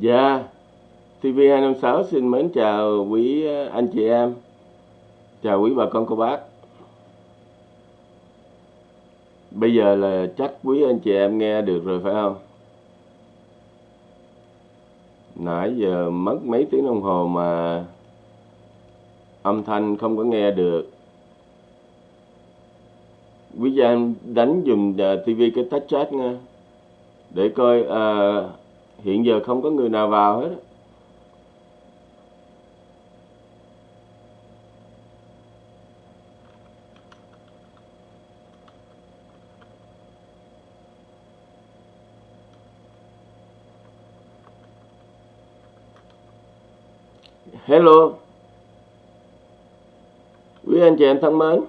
Dạ, TV256 xin mến chào quý ờ, anh chị em, chào quý bà con cô bác. Bây giờ là chắc quý anh chị em nghe được rồi phải không? Nãy giờ mất mấy tiếng đồng hồ mà âm thanh không có nghe được. Quý gia em đánh dùm ờ, TV cái touch chat nha. Để coi Uh, hiện giờ không có người nào vào hết. Hello Quý anh chị em thân mến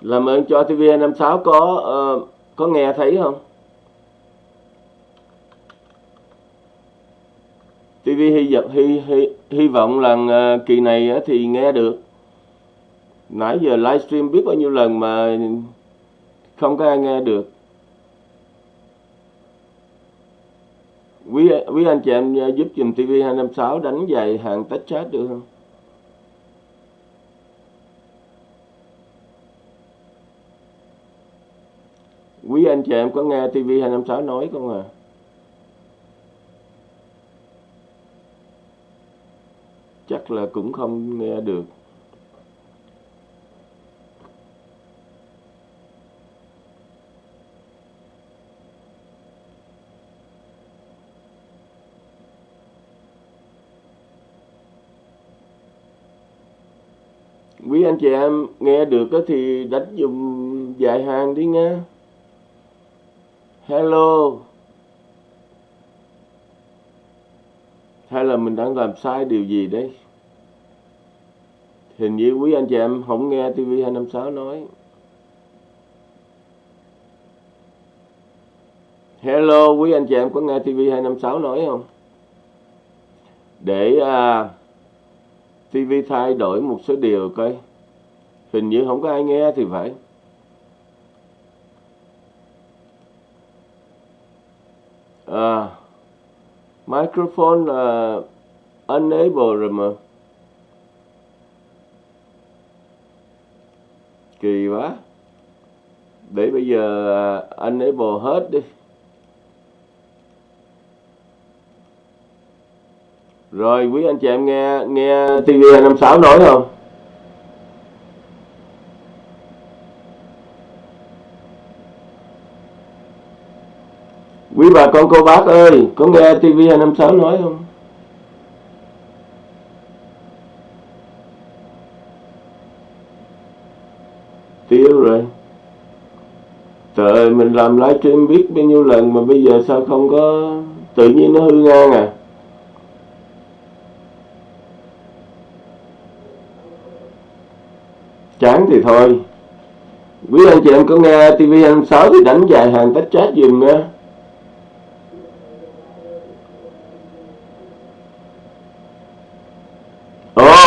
Làm ơn cho TV56 có uh, có nghe thấy không? TV hy vọng hy, hy, hy vọng là ờ, kỳ này ờ, thì nghe được. Nãy giờ livestream biết bao nhiêu lần mà không có ai nghe được. Quý quý anh chị em ờ, giúp dùm TV256 đánh dài hàng tách chat được không? Quý anh chị em có nghe TV256 nói không à? Chắc là cũng không nghe được. Quý anh chị em nghe được thì đánh dùng dài hàng đi nha. Hello. Hay là mình đang làm sai điều gì đấy? Hình như quý anh chị em không nghe TV256 nói. Hello quý anh chị em có nghe TV256 nói không? Để à, TV thay đổi một số điều coi. Hình như không có ai nghe thì phải. À, microphone là unable rồi mà. Kỳ quá. Để bây giờ uh, unable hết đi. Rồi quý anh chị em nghe nghe TV 56 nói không Quý bà con cô bác ơi, có nghe TV256 nói không? Tiêu rồi. Trời mình làm livestream biết bao nhiêu lần mà bây giờ sao không có tự nhiên nó hư ngang à? Chán thì thôi. Quý anh chị em có nghe TV26 thì đánh dài hàng tách chat dùm nha.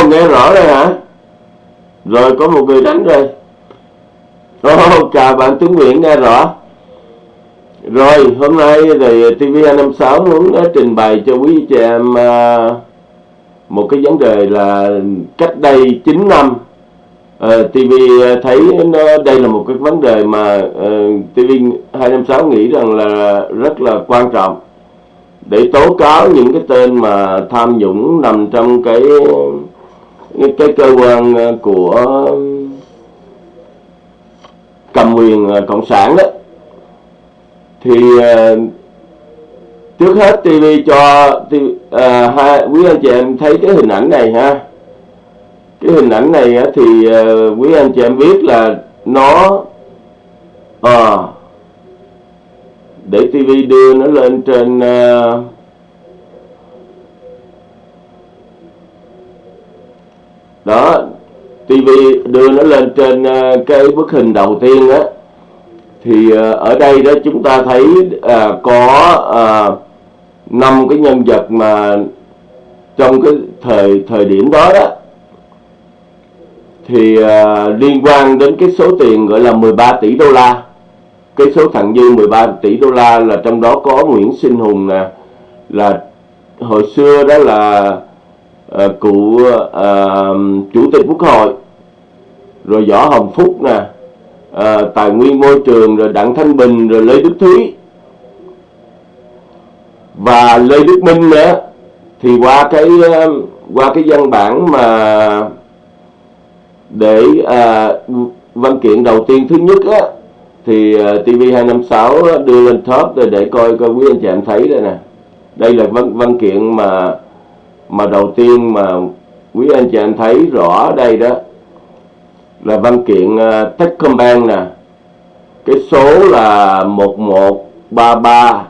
Nghe rõ đây hả? Rồi có một người đánh rồi oh, chào bạn Tuấn Nguyễn nghe rõ. Rồi hôm nay thì TV256 muốn ờ, trình bày cho quý chị em ờ, một cái vấn đề là cách đây 9 năm uh, TV thấy nó đây là một cái vấn đề mà uh, TV256 nghĩ rằng là rất là quan trọng để tố cáo những cái tên mà tham nhũng nằm trong cái cái cơ quan ờ, của cầm quyền ờ, cộng sản đó thì ờ, trước hết TV cho TV, à, hai quý anh chị em thấy cái hình ảnh này ha. Cái hình ảnh này thì quý anh chị em biết là nó à, để TV đưa nó lên trên uh, đó TV đưa nó lên trên ờ, cái bức hình đầu tiên á thì ờ, ở đây đó chúng ta thấy à, có à, năm cái nhân vật mà trong cái thời thời điểm đó đó. Thì à, liên quan đến cái số tiền gọi là 13 tỷ đô la. Cái số thặng dư 13 tỷ đô la là trong đó có Nguyễn Sinh Hùng nè là hồi xưa đó là uh, cụ uh, chủ tịch quốc hội. Rồi võ hồng phúc nè. Uh, tài nguyên môi trường rồi đặng thanh bình rồi lê đức thúy. Và lê đức minh nữa. Thì qua cái qua cái văn bản mà để uh, văn kiện đầu tiên thứ nhất á thì TV256 đưa lên top để, để coi coi quý anh chị em thấy đây nè. Đây là văn văn kiện mà mà đầu tiên mà quý anh chị em thấy rõ ở đây đó là văn kiện uh, Techcombank nè. Cái số là 1133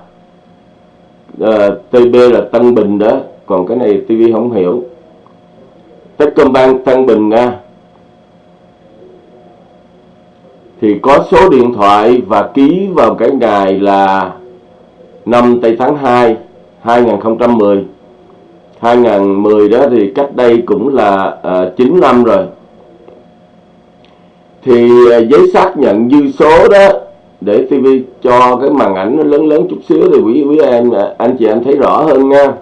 uh, TB là Tân Bình đó. Còn cái này TV không hiểu. Techcombank Tân Bình nha. Thì có số điện thoại và ký vào cái ngày là 5 tây tháng 2 2010 2010 đó thì cách đây cũng là uh, à, 9 năm rồi. Thì uh, giấy xác nhận dư số đó để TV cho cái màn ảnh nó lớn lớn chút xíu thì quý quý em ờ, anh chị em thấy rõ hơn nha.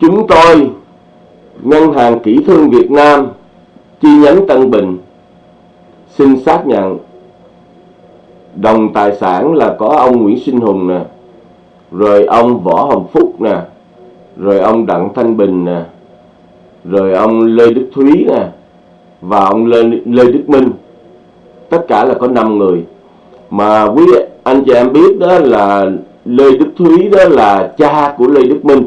Chúng tôi ngân hàng kỹ thương Việt Nam chi nhánh Tân Bình xin xác nhận. Đồng tài sản là có ông Nguyễn Sinh Hùng nè rồi ông Võ Hồng Phúc nè. Rồi ông Đặng Thanh Bình nè. Rồi ông Lê Đức Thúy nè. Và ông Lê, Lê Đức Minh. Tất cả là có 5 người. Mà quý anh chị em biết đó là Lê Đức Thúy đó là cha của Lê Đức Minh.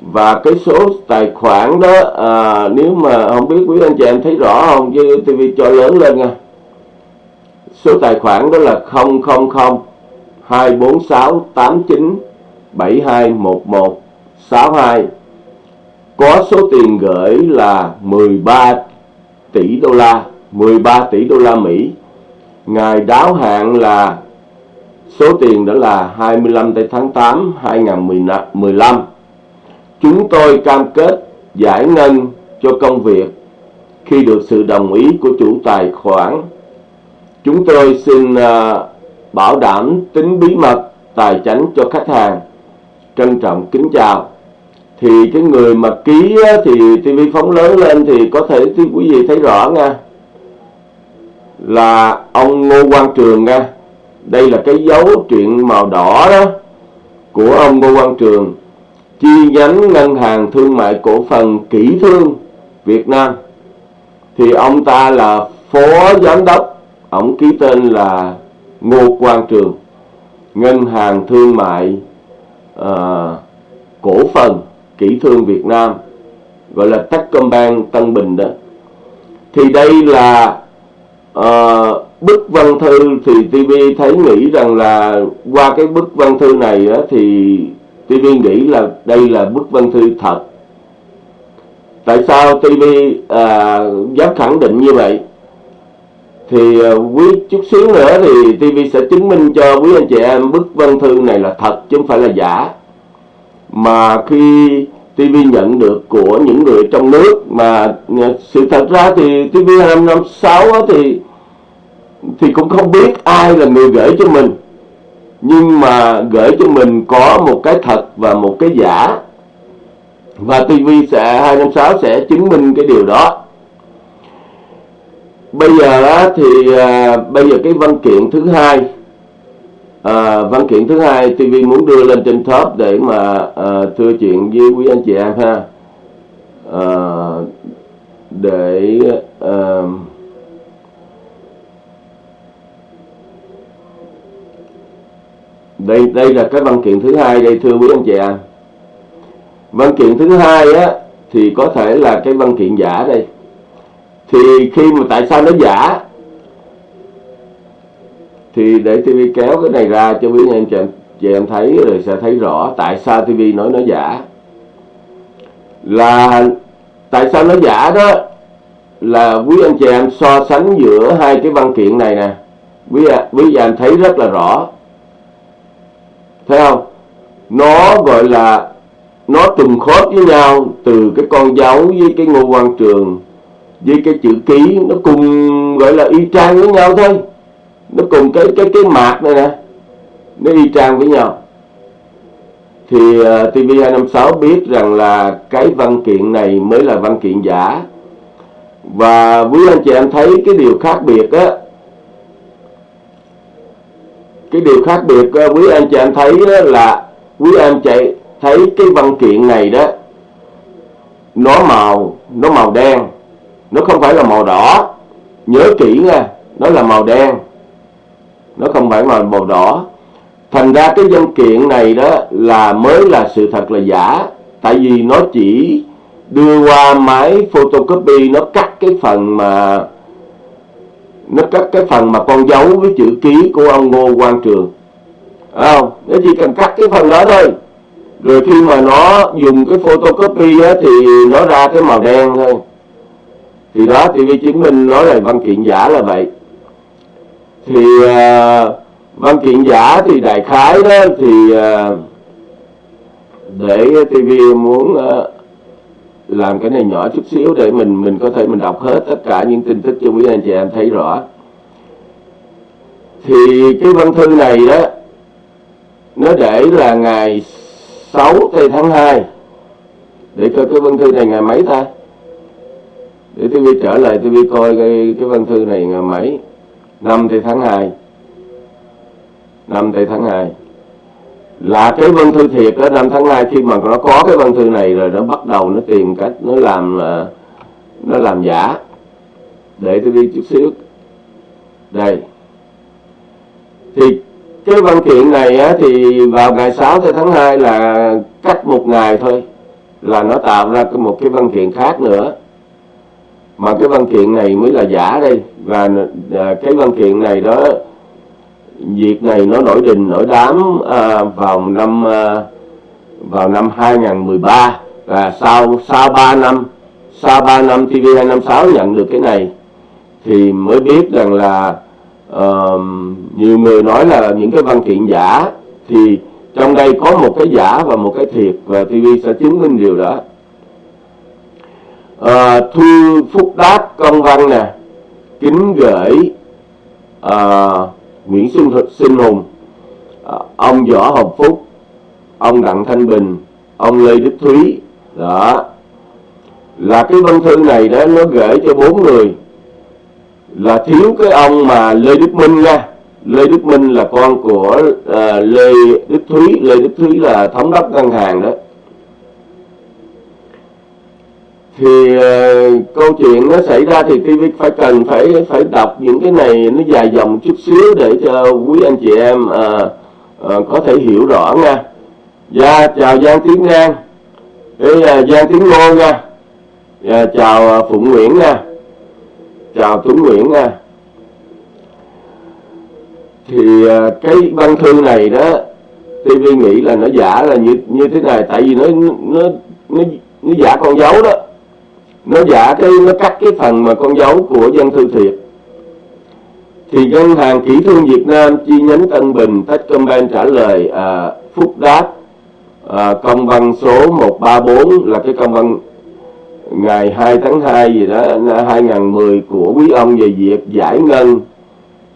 Và cái số tài khoản đó à, nếu mà không biết quý anh chị em thấy rõ không chứ TV cho lớn lên nha. Số tài khoản đó là 000 246 89 7211 62 có số tiền gửi là 13 tỷ đô la 13 tỷ đô la Mỹ. Ngày đáo hạn là số tiền đó là 25 tháng 8 2015 Chúng tôi cam kết giải ngân cho công việc khi được sự đồng ý của chủ tài khoản. Chúng tôi xin uh, bảo đảm tính bí mật tài chính cho khách hàng. Trân trọng kính chào. Thì cái người mà ký á, thì TV phóng lớn lên thì có thể thì quý vị thấy rõ nha. Là ông Ngô Quang Trường nha. Đây là cái dấu chuyện màu đỏ đó của ông Ngô Quang Trường chi nhánh ngân hàng thương mại cổ phần kỹ thương Việt Nam thì ông ta là phó giám đốc ông ký tên là Ngô Quang Trường ngân hàng thương mại uh, cổ phần kỹ thương Việt Nam gọi là Techcombank Tân Bình đó. Thì đây là uh, bức văn thư thì TV thấy nghĩ rằng là qua cái bức văn thư này đó, thì TV nghĩ là đây là bức văn thư thật. Tại sao TV à, ờ, dám khẳng định như vậy? Thì ờ, quý chút xíu nữa thì TV sẽ chứng minh cho quý anh chị em bức văn thư này là thật chứ không phải là giả. Mà khi TV nhận được của những người trong nước mà ờ, sự thật ra thì TV 256 thì thì cũng không biết ai là người gửi cho mình. Nhưng mà gửi cho mình có một cái thật và một cái giả. Và TV sẽ 256 sẽ chứng minh cái điều đó bây giờ á, thì à, bây giờ cái văn kiện thứ hai à, văn kiện thứ hai TV muốn đưa lên trên top để mà à, thưa chuyện với quý anh chị em ha. À, để à, đây đây là cái văn kiện thứ hai đây thưa quý anh chị em. Văn kiện thứ hai á thì có thể là cái văn kiện giả đây thì khi mà tại sao nó giả? Thì để TV kéo cái này ra cho quý anh chị em, chị em thấy rồi sẽ thấy rõ tại sao TV nói nó giả. Là tại sao nó giả đó? Là quý anh chị em so sánh giữa hai cái văn kiện này nè. Quý quý anh thấy rất là rõ. Thấy không? Nó gọi là nó trùng khớp với nhau từ cái con dấu với cái ngô quan trường với cái chữ ký nó cùng gọi là y chang với nhau thôi. Nó cùng cái cái cái mạc này nè nó y chang với nhau. Thì à, uh, TV256 biết rằng là cái văn kiện này mới là văn kiện giả. Và quý anh chị em thấy cái điều khác biệt á cái điều khác biệt uh, quý anh chị em thấy là quý anh chị thấy cái văn kiện này đó nó màu nó màu đen nó không phải là màu đỏ. Nhớ kỹ nha nó là màu đen. Nó không phải là màu đỏ. Thành ra cái văn kiện này đó là mới là sự thật là giả. Tại vì nó chỉ đưa qua máy photocopy nó cắt cái phần mà nó cắt cái phần mà con dấu với chữ ký của ông Ngô Quang Trường. Không? Nó chỉ cần cắt cái phần đó thôi. Rồi khi mà nó dùng cái photocopy á, thì nó ra cái màu đen thôi thì đó TV chứng minh nói là văn kiện giả là vậy. Thì uh, văn kiện giả thì đại khái đó thì uh, để TV muốn uh, làm cái này nhỏ chút xíu để mình mình có thể mình đọc hết tất cả những tin tức cho quý anh chị em thấy rõ. Thì cái văn thư này đó nó để là ngày 6 tháng 2 để coi cái văn thư này ngày mấy ta? Để TV trở lại TV coi cái, cái văn thư này ngày mấy? Năm thì tháng 2 năm thì tháng 2 là cái văn thư thiệt đó năm tháng 2 khi mà nó có cái văn thư này rồi nó bắt đầu nó tìm cách nó làm ờ, nó làm giả. Để tôi đi chút xíu. Đây. Thì cái văn kiện này á, thì vào ngày 6 tháng 2 là cách một ngày thôi. Là nó tạo ra một cái văn kiện khác nữa mà cái văn kiện này mới là giả đây. Và à, cái văn kiện này đó việc này nó nổi đình nổi đám à, vào năm à, vào năm 2013 và sau sau 3 năm sau 3 năm TV256 nhận được cái này thì mới biết rằng là uh, nhiều người nói là những cái văn kiện giả thì trong đây có một cái giả và một cái thiệt và TV sẽ chứng minh điều đó à, thư phúc đáp công văn nè. Kính gửi à, Nguyễn Xuân Sinh Hùng. À, ông Võ Hồng Phúc ông Đặng Thanh Bình ông Lê Đức Thúy. Đó. Là cái văn thư này đó nó gửi cho bốn người. Là thiếu cái ông mà Lê Đức Minh nha. Lê Đức Minh là con của uh, Lê Đức Thúy. Lê Đức Thúy là thống đốc ngân hàng đó. Thì uh, câu chuyện nó xảy ra thì TV phải cần phải phải đọc những cái này nó dài dòng chút xíu để cho quý anh chị em uh, uh, có thể hiểu rõ nha. Dạ chào Giang Tiến Ngang, uh, Giang Tiến Ngô nha, dạ, chào uh, Phụng Nguyễn nha, chào Tuấn Nguyễn nha. Thì uh, cái văn thư này đó TV nghĩ là nó giả là như như thế này tại vì nó nó nó, nó giả con dấu đó nó giả cái nó cắt cái phần mà con dấu của dân thư thiệt. Thì ngân hàng kỹ thương Việt Nam chi nhánh Tân Bình Techcombank trả lời à, phúc đáp à, công văn số 134 là cái công văn ngày 2 tháng 2 gì đó 2010 của quý ông về việc giải ngân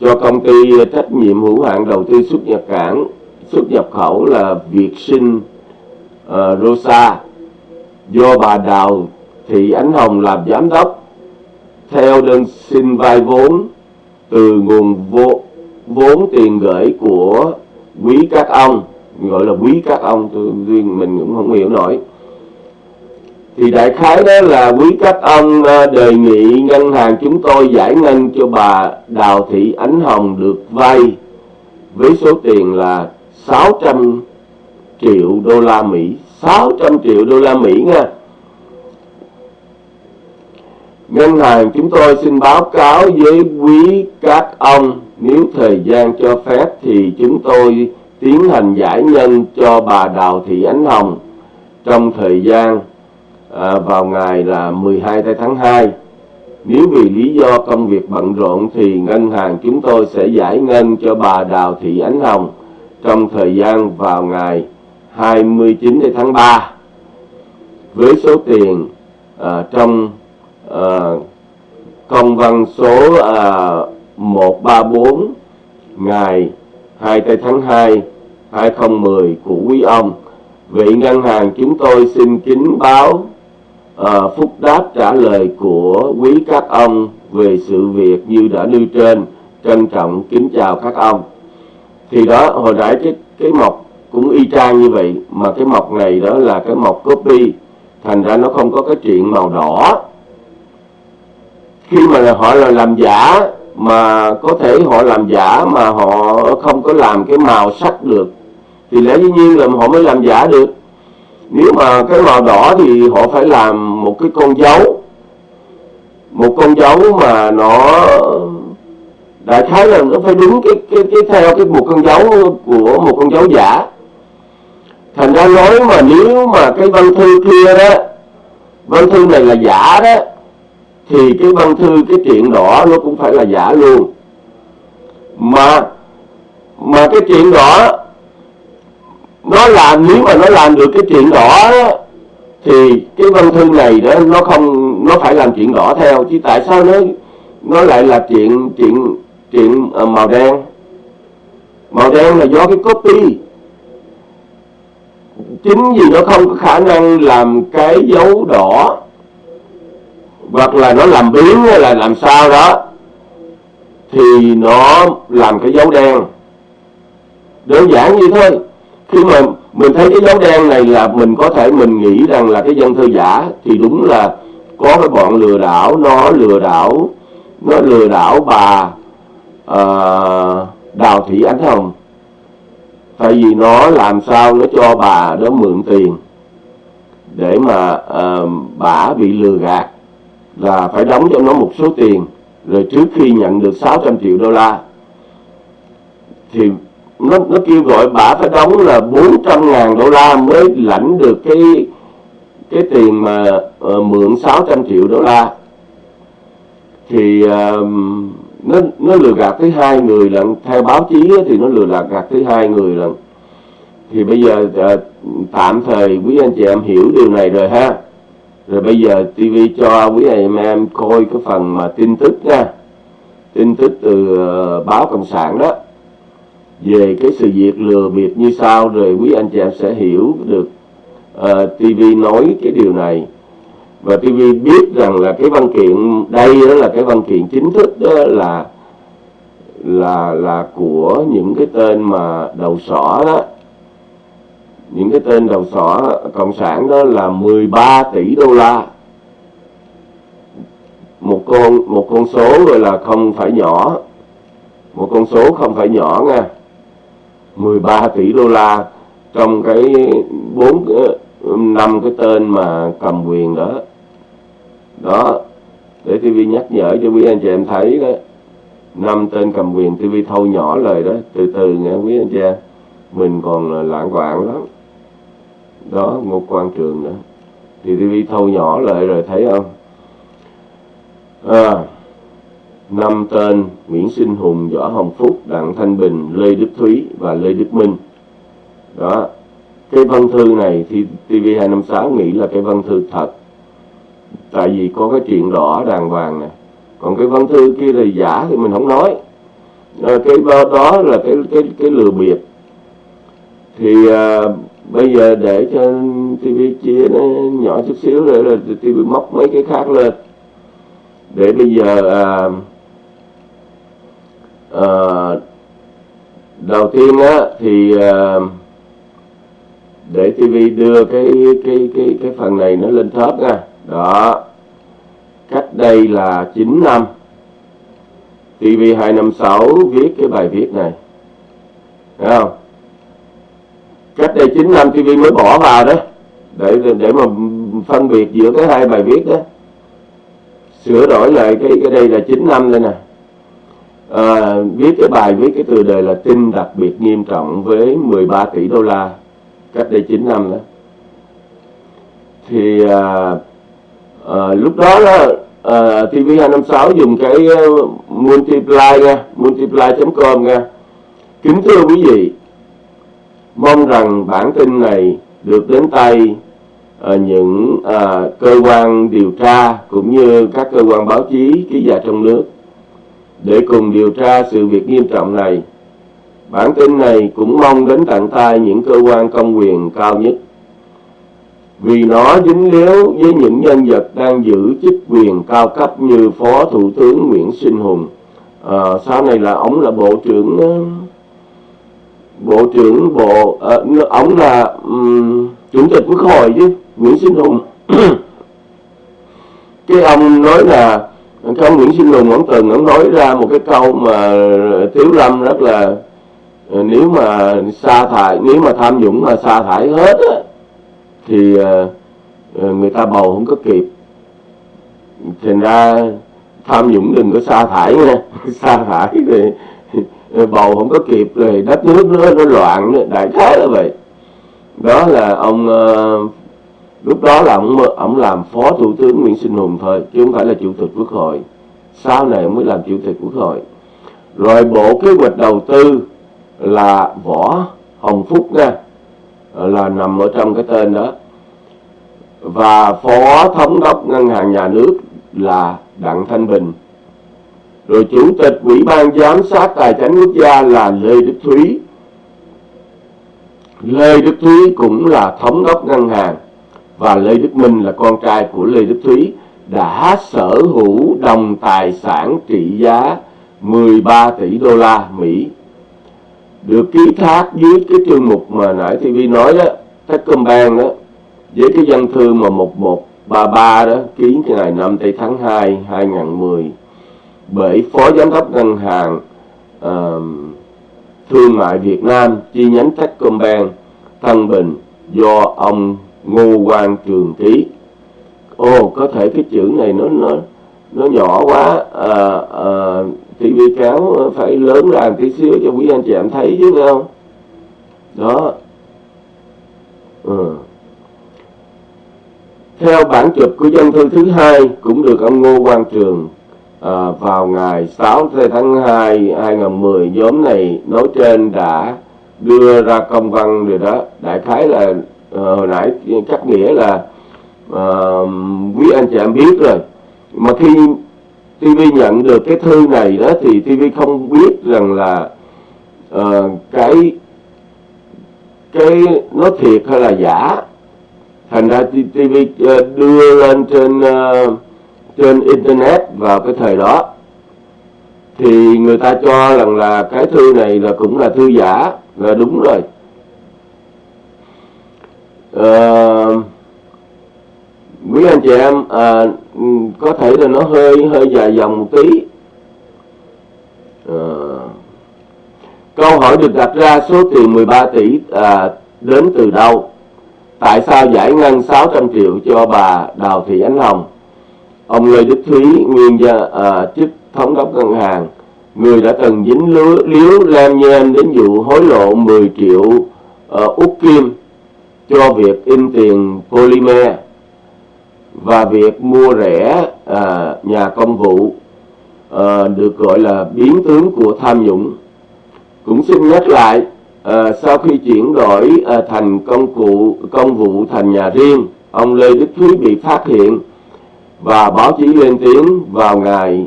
cho công ty trách nhiệm hữu hạn đầu tư xuất nhập cảng xuất nhập khẩu là Việt Sinh uh, Rosa do bà Đào Thị Ánh Hồng làm giám đốc theo đơn xin vay vốn từ nguồn vô, vốn tiền gửi của quý các ông gọi là quý các ông tôi riêng mình cũng không hiểu nổi. Thì đại khái đó là quý các ông ờ, đề nghị ngân hàng chúng tôi giải ngân cho bà Đào Thị Ánh Hồng được vay với số tiền là 600 triệu đô la Mỹ 600 triệu đô la Mỹ nha. Ngân hàng chúng tôi xin báo cáo với quý các ông nếu thời gian cho phép thì chúng tôi tiến hành giải ngân cho bà Đào Thị Ánh Hồng trong thời gian à, vào ngày là 12 tháng 2. Nếu vì lý do công việc bận rộn thì ngân hàng chúng tôi sẽ giải ngân cho bà Đào Thị Ánh Hồng trong thời gian vào ngày 29 tháng 3 với số tiền à, trong uh, công văn số à, 134 ngày 2 tây tháng 2 2010 của quý ông. Vị ngân hàng chúng tôi xin kính báo à, phúc đáp trả lời của quý các ông về sự việc như đã nêu trên. Trân trọng kính chào các ông. Thì đó hồi nãy cái cái mộc cũng y chang như vậy mà cái mộc này đó là cái mộc copy. Thành ra nó không có cái chuyện màu đỏ khi mà họ là làm giả mà có thể họ làm giả mà họ không có làm cái màu sắc được, thì lẽ dĩ nhiên là họ mới làm giả được. Nếu mà cái màu đỏ thì họ phải làm một cái con dấu, một con dấu mà nó đại khái là nó phải đúng cái cái cái theo cái một con dấu của một con dấu giả. Thành ra nói mà nếu mà cái văn thư kia đó, văn thư này là giả đó thì cái văn thư cái chuyện đỏ nó cũng phải là giả luôn. Mà mà cái chuyện đỏ nó làm nếu mà nó làm được cái chuyện đỏ đó, thì cái văn thư này đó nó không nó phải làm chuyện đỏ theo. Chứ tại sao nó nó lại là chuyện chuyện chuyện ờ, màu đen? Màu đen là do cái copy. Chính vì nó không có khả năng làm cái dấu đỏ hoặc là nó làm biến hay là làm sao đó thì nó làm cái dấu đen. Đơn giản như thôi khi mà mình thấy cái dấu đen này là mình có thể mình nghĩ rằng là cái dân thư giả thì đúng là có cái bọn lừa đảo nó lừa đảo nó lừa đảo bà uh, đào thị ánh hồng. Tại vì nó làm sao nó cho bà đó mượn tiền để mà uh, bà bị lừa gạt là phải đóng cho nó một số tiền rồi trước khi nhận được 600 triệu đô la thì nó nó kêu gọi bà phải đóng là 400 ngàn đô la mới lãnh được cái cái tiền mà uh, mượn 600 triệu đô la. Thì uh, nó nó lừa gạt tới hai người lần theo báo chí thì nó lừa gạt gạt tới hai người lần thì bây giờ uh, tạm thời quý anh chị em hiểu điều này rồi ha rồi bây giờ TV cho quý anh em coi cái phần mà tin tức nha. Tin tức từ ờ, báo cộng sản đó. Về cái sự việc lừa bịp như sau rồi quý anh chị em sẽ hiểu được ờ, uh, TV nói cái điều này. Và TV biết rằng là cái văn kiện đây đó là cái văn kiện chính thức đó là là là của những cái tên mà đầu sỏ đó những cái tên đầu sỏ cộng sản đó là 13 tỷ đô la. Một con một con số gọi là không phải nhỏ. Một con số không phải nhỏ nha. 13 tỷ đô la trong cái bốn năm cái tên mà cầm quyền đó. Đó, để TV nhắc nhở cho quý anh chị em thấy đó. Năm tên cầm quyền TV thâu nhỏ lời đó, từ từ nghe quý anh chị em. Mình còn lãng quạng lắm đó một quan trường nữa thì TV thâu nhỏ lại rồi thấy không à, năm tên Nguyễn Sinh Hùng, Võ Hồng Phúc, Đặng Thanh Bình, Lê Đức Thúy và Lê Đức Minh. Đó. Cái văn thư này thì TV256 nghĩ là cái văn thư thật. Tại vì có cái chuyện đỏ đàng hoàng nè. Còn cái văn thư kia là giả thì mình không nói. À, cái đó là cái cái cái lừa bịp. Thì à, bây giờ để cho TV chia nó nhỏ chút xíu rồi là TV móc mấy cái khác lên. Để bây giờ à, à, đầu tiên á thì à, để TV đưa cái cái cái cái phần này nó lên top nha. Đó. Cách đây là 9 năm. TV 256 viết cái bài viết này. Thấy không? Cách đây 9 năm TV mới bỏ vào đó. Để để mà phân biệt giữa cái hai bài viết đó. Sửa đổi lại cái cái đây là 9 năm đây nè. À, viết cái bài viết cái từ đề là tin đặc biệt nghiêm trọng với 13 tỷ đô la. Cách đây 9 năm đó. Thì à, à, lúc đó đó à, TV256 dùng cái à, multiply nha multiply.com nha. Kính thưa quý vị mong rằng bản tin này được đến tay ờ, những ờ, cơ quan điều tra cũng như các cơ quan báo chí ký giả trong nước để cùng điều tra sự việc nghiêm trọng này. Bản tin này cũng mong đến tận tay những cơ quan công quyền cao nhất vì nó dính líu với những nhân vật đang giữ chức quyền cao cấp như Phó Thủ tướng Nguyễn Sinh Hùng. À, sau này là ông là Bộ trưởng Bộ trưởng Bộ uh, ông là um, Chủ tịch Quốc hội chứ Nguyễn Sinh Hùng. cái ông nói là cái ông Nguyễn Sinh Hùng ông từng ông nói ra một cái câu mà Tiếu Lâm rất là ờ, nếu mà sa thải nếu mà tham nhũng mà sa thải hết á thì uh, người ta bầu không có kịp thành ra tham nhũng đừng có sa thải nha sa thải thì bầu không có kịp rồi đất nước nó, nó loạn đại khái là vậy. Đó là ông uh, lúc đó là ông ông làm phó thủ tướng Nguyễn Sinh Hùng thôi chứ không phải là chủ tịch quốc hội. Sau này ông mới làm chủ tịch quốc hội. Rồi bộ kế hoạch đầu tư là võ hồng phúc nha là nằm ở trong cái tên đó. Và phó thống đốc ngân hàng nhà nước là đặng thanh bình rồi chủ tịch ủy ban giám sát tài chính quốc gia là lê đức thúy. Lê đức thúy cũng là thống đốc ngân hàng và lê đức minh là con trai của lê đức thúy đã sở hữu đồng tài sản trị giá 13 tỷ đô la Mỹ. Được ký thác dưới cái chương mục mà nãy TV nói đó, Techcombank đó, với cái dân thư mà 1133 đó, ký ngày 5 tây tháng 2 2010 bởi Phó Giám đốc Ngân hàng uh, Thương mại Việt Nam chi nhánh Techcombank Tân Bình do ông Ngô Quang Trường ký. Ồ, có thể cái chữ này nó nó nó nhỏ quá ờ, ờ, à, à, TV kéo phải lớn ra một tí xíu cho quý anh chị em thấy chứ phải không đó ừ. theo bản chụp của dân thư thứ hai cũng được ông Ngô Quang Trường à, vào ngày 6 tháng 2 2010 nhóm này nói trên đã đưa ra công văn rồi đó. Đại khái là à, hồi nãy chắc nghĩa là à, quý anh chị em biết rồi. Mà khi TV nhận được cái thư này đó thì TV không biết rằng là uh, cái cái nó thiệt hay là giả. Thành ra TV đưa lên trên uh, trên internet vào cái thời đó thì người ta cho rằng là cái thư này là cũng là thư giả là đúng rồi. À, quý anh chị em à, có thể là nó hơi hơi dài dòng một tí. À, câu hỏi được đặt ra số tiền 13 tỷ à, đến từ đâu? Tại sao giải ngân 600 triệu cho bà Đào Thị Ánh Hồng? Ông Lê Đức Thúy nguyên gia à, chức thống đốc ngân hàng người đã từng dính lứa, liếu lam nhem đến vụ hối lộ 10 triệu à, út kim cho việc in tiền polymer và việc mua rẻ à, nhà công vụ à, được gọi là biến tướng của tham nhũng. Cũng xin nhắc lại à, sau khi chuyển đổi à, thành công cụ công vụ thành nhà riêng ông Lê Đức Thúy bị phát hiện và báo chí lên tiếng vào ngày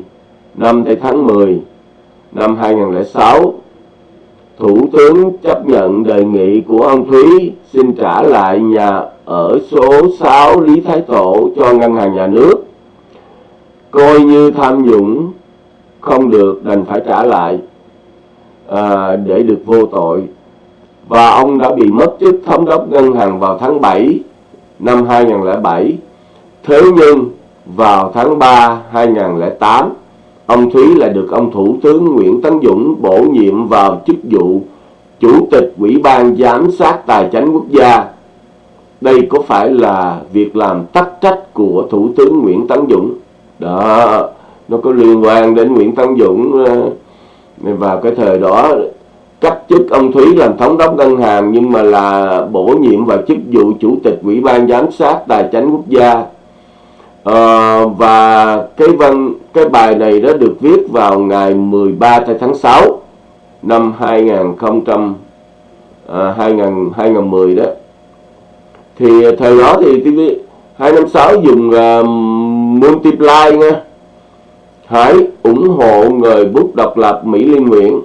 5 tháng 10 năm 2006 Thủ tướng chấp nhận đề nghị của ông Thúy xin trả lại nhà ở số 6 Lý Thái Tổ cho ngân hàng nhà nước. Coi như tham nhũng không được đành phải trả lại à, để được vô tội. Và ông đã bị mất chức thống đốc ngân hàng vào tháng 7 năm 2007 thế nhưng vào tháng 3 2008 ông Thúy lại được ông Thủ tướng Nguyễn Tấn Dũng bổ nhiệm vào chức vụ Chủ tịch Ủy ban Giám sát Tài chính Quốc gia. Đây có phải là việc làm tắc trách của Thủ tướng Nguyễn Tấn Dũng? Đó, nó có liên quan đến Nguyễn Tấn Dũng ờ, vào cái thời đó cách chức ông Thúy làm thống đốc ngân hàng nhưng mà là bổ nhiệm vào chức vụ chủ tịch ủy ban giám sát tài chính quốc gia à, và cái văn cái bài này đã được viết vào ngày 13 tháng 6 năm 2000 à, 2000 2010 đó. Thì thời đó thì TV 256 dùng uh, multiply nha. Hãy ủng hộ người bút độc lập Mỹ Liên Nguyễn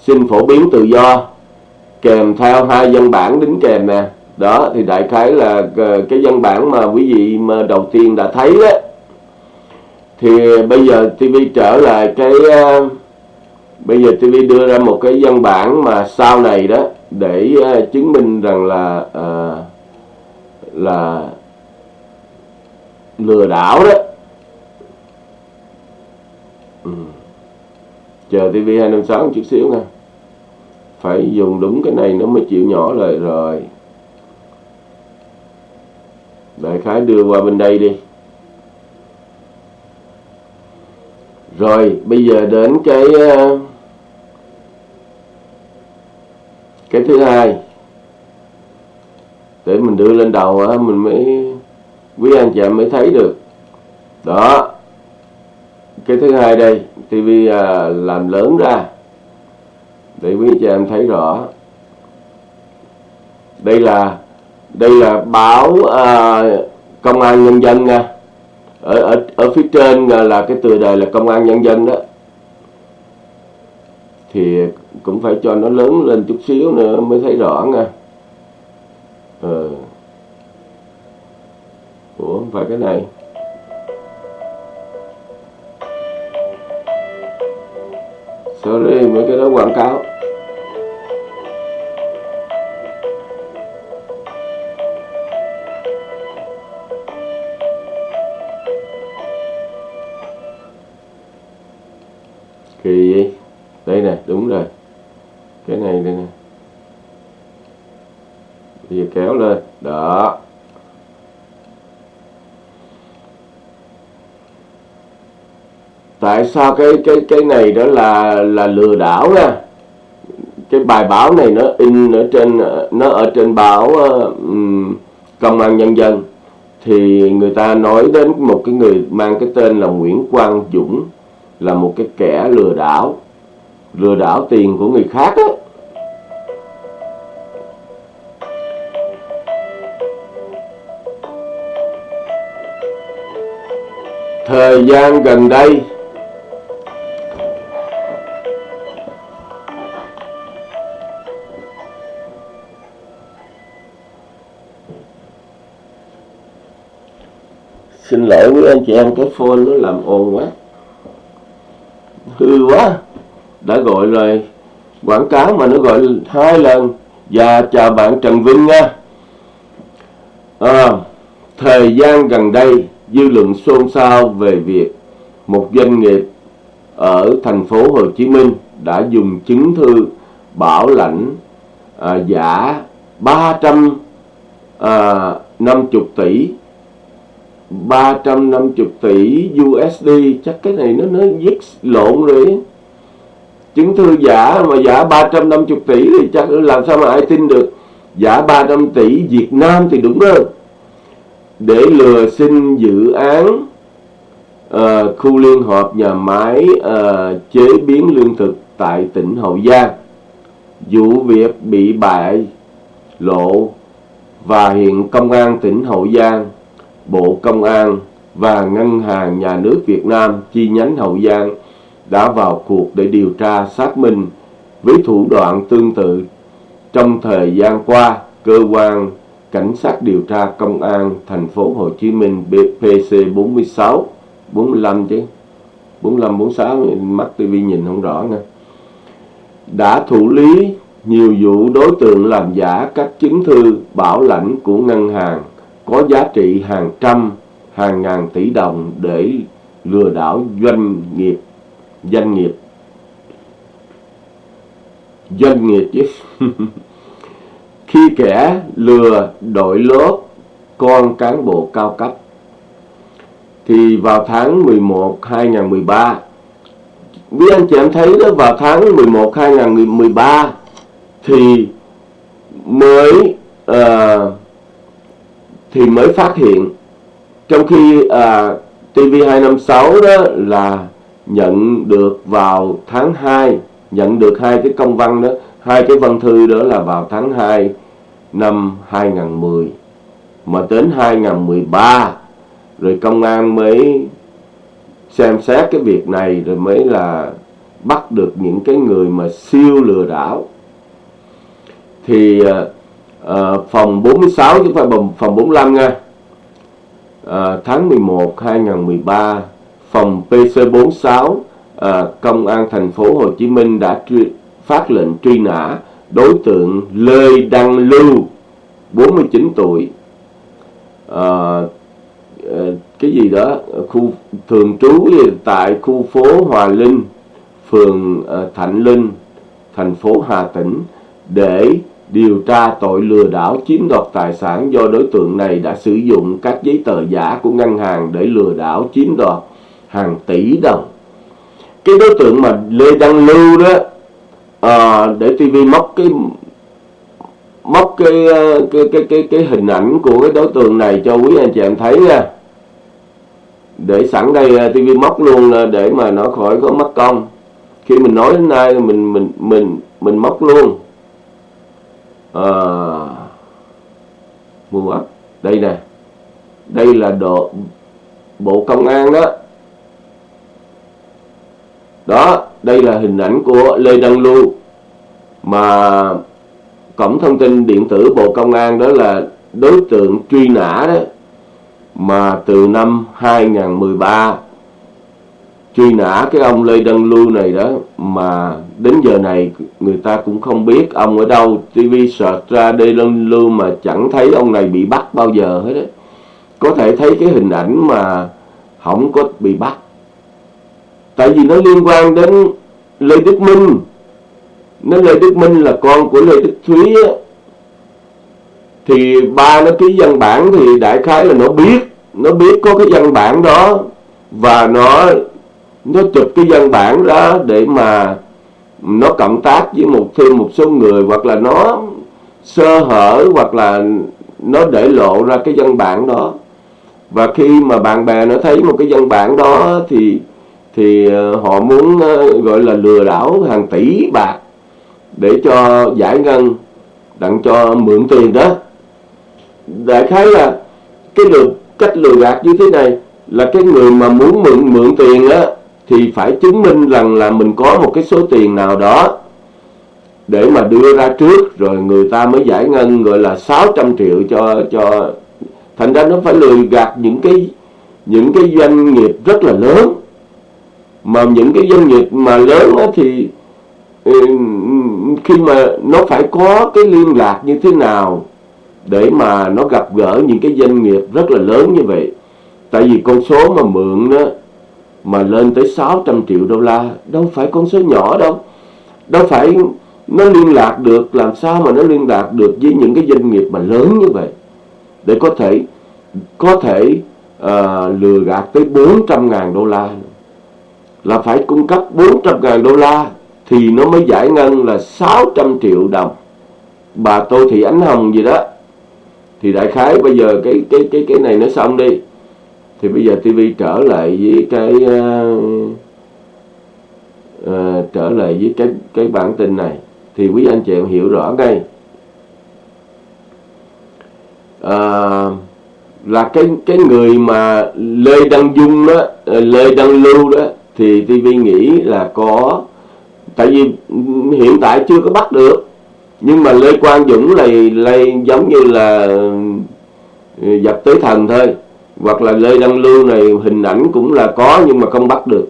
xin phổ biến tự do kèm theo hai văn bản đính kèm nè đó thì đại khái là ờ, cái văn bản mà quý vị mà đầu tiên đã thấy đó thì bây giờ TV trở lại cái ờ, bây giờ TV đưa ra một cái văn bản mà sau này đó để ờ, chứng minh rằng là à, là lừa đảo đó. Ừ. chờ TV 256 chút xíu nha. Phải dùng đúng cái này nó mới chịu nhỏ lời rồi đại khái đưa qua bên đây đi. Rồi, bây giờ đến cái ờ, cái thứ hai. Để mình đưa lên đầu mình mới, quý anh chị em mới thấy được. Đó. Cái thứ hai đây TV à, làm lớn ra. Để quý anh chị em thấy rõ. Đây là đây là báo à, công an nhân dân nha. Ở, ở ở phía trên ờ, là cái tựa đề là công an nhân dân đó. Thì cũng phải cho nó lớn lên chút xíu nữa mới thấy rõ nha. Ờ. ủa không phải cái này. Sorry mấy cái đó quảng cáo. Đây nè đúng rồi. Cái này đây nè bây giờ kéo lên. Đó. Tại sao cái cái cái này đó là là lừa đảo nha? Cái bài báo này nó in ở trên nó ở trên báo um, công an nhân dân. Thì người ta nói đến một cái người mang cái tên là Nguyễn Quang Dũng là một cái kẻ lừa đảo lừa đảo tiền của người khác á. Thời gian gần đây, xin lỗi với anh chị em, cái phone nó làm ồn quá. Hư quá đã gọi rồi quảng cáo mà nó gọi hai lần. Và chào bạn Trần Vinh nha. À, thời gian gần đây dư luận xôn xao về việc một doanh nghiệp ở thành phố Hồ Chí Minh đã dùng chứng thư bảo lãnh à, giả 350 à, tỷ 350 tỷ USD chắc cái này nó nó viết lộn rồi chứng thư giả mà giả 350 tỷ thì chắc làm sao mà ai tin được? Giả 300 tỷ Việt Nam thì đúng hơn. Để lừa xin dự án uh, khu liên hợp nhà máy uh, chế biến lương thực tại tỉnh Hậu Giang. Vụ việc bị bại lộ và hiện công an tỉnh Hậu Giang Bộ Công an và Ngân hàng Nhà nước Việt Nam chi nhánh Hậu Giang đã vào cuộc để điều tra xác minh với thủ đoạn tương tự. Trong thời gian qua, cơ quan cảnh sát điều tra công an thành phố Hồ Chí Minh PC 46 45 chứ 45 46 mắt tivi nhìn không rõ nha đã thụ lý nhiều vụ đối tượng làm giả các chứng thư bảo lãnh của ngân hàng có giá trị hàng trăm, hàng ngàn tỷ đồng để lừa đảo doanh nghiệp, doanh nghiệp. Doanh nghiệp chứ. Khi kẻ lừa đội lốt con cán bộ cao cấp thì vào tháng 11 2013 quý anh chị em thấy đó vào tháng 11 2013 thì mới uh, thì mới phát hiện trong khi ờ, uh, TV256 đó là nhận được vào tháng 2 nhận được hai cái công văn đó hai cái văn thư đó là vào tháng 2 năm 2010 mà đến 2013 rồi công an mới xem xét cái việc này rồi mới là bắt được những cái người mà siêu lừa đảo. Thì uh, phòng 46 chứ không phải phòng 45 nha. Uh, tháng 11 2013 phòng PC46 à, ờ, công an thành phố Hồ Chí Minh đã truy, phát lệnh truy nã đối tượng Lê Đăng Lưu 49 tuổi. À, cái gì đó khu thường trú tại khu phố Hòa Linh phường Thạnh Linh thành phố Hà Tĩnh để điều tra tội lừa đảo chiếm đoạt tài sản do đối tượng này đã sử dụng các giấy tờ giả của ngân hàng để lừa đảo chiếm đoạt hàng tỷ đồng. Cái đối tượng mà Lê Đăng Lưu đó à, để TV móc cái móc cái ờ, cái cái cái cái hình ảnh của cái đối tượng này cho quý anh chị em thấy nha. Để sẵn đây ờ, TV móc luôn ờ, để mà nó khỏi có mất công. Khi mình nói đến nay mình mình mình mình móc luôn. À, mua đây nè. Đây là độ bộ công an đó đó, đây là hình ảnh của Lê Đăng Lưu. Mà cổng thông tin điện tử Bộ Công an đó là đối tượng truy nã đó. Mà từ năm 2013 truy nã cái ông Lê Đăng Lưu này đó, mà đến giờ này người ta cũng không biết ông ở đâu. TV search ra Lê Đăng Lưu mà chẳng thấy ông này bị bắt bao giờ hết đấy có thể thấy cái hình ảnh mà không có bị bắt tại vì nó liên quan đến Lê Đức Minh. Nó Lê Đức Minh là con của Lê Đức Thúy á, thì ba nó ký văn bản thì đại khái là nó biết nó biết có cái văn bản đó và nó nó chụp cái văn bản đó để mà nó cộng tác với một, thêm một số người hoặc là nó sơ hở hoặc là nó để lộ ra cái văn bản đó. Và khi mà bạn bè nó thấy một cái văn bản đó thì thì ờ, họ muốn ờ, gọi là lừa đảo hàng tỷ bạc để cho giải ngân, đặng cho mượn tiền đó. Đại khái là cái được cách lừa gạt như thế này là cái người mà muốn mượn mượn tiền á, thì phải chứng minh rằng là mình có một cái số tiền nào đó để mà đưa ra trước, rồi người ta mới giải ngân, gọi là 600 triệu cho cho thành ra nó phải lừa gạt những cái những cái doanh nghiệp rất là lớn mà những cái doanh nghiệp mà lớn á, thì ừ, khi mà nó phải có cái liên lạc như thế nào để mà nó gặp gỡ những cái doanh nghiệp rất là lớn như vậy? Tại vì con số mà mượn đó mà lên tới 600 triệu đô la đâu phải con số nhỏ đâu. Đâu phải nó liên lạc được làm sao mà nó liên lạc được với những cái doanh nghiệp mà lớn như vậy? Để có thể có thể uh, lừa gạt tới 400 ngàn đô la là phải cung cấp 400 ngàn đô la thì nó mới giải ngân là 600 triệu đồng. Bà Tô Thị Ánh Hồng gì đó. Thì đại khái bây giờ cái cái cái cái này nó xong đi. Thì bây giờ TV trở lại với cái uh, uh, trở lại với cái cái bản tin này. Thì quý anh chị em hiểu rõ ngay. Uh, là cái cái người mà Lê Đăng Dung đó Lê Đăng Lưu đó thì TV nghĩ là có tại vì hiện tại chưa có bắt được. Nhưng mà Lê Quang Dũng là là giống như là ừ, dập tới thần thôi. Hoặc là Lê Đăng Lưu này hình ảnh cũng là có nhưng mà không bắt được.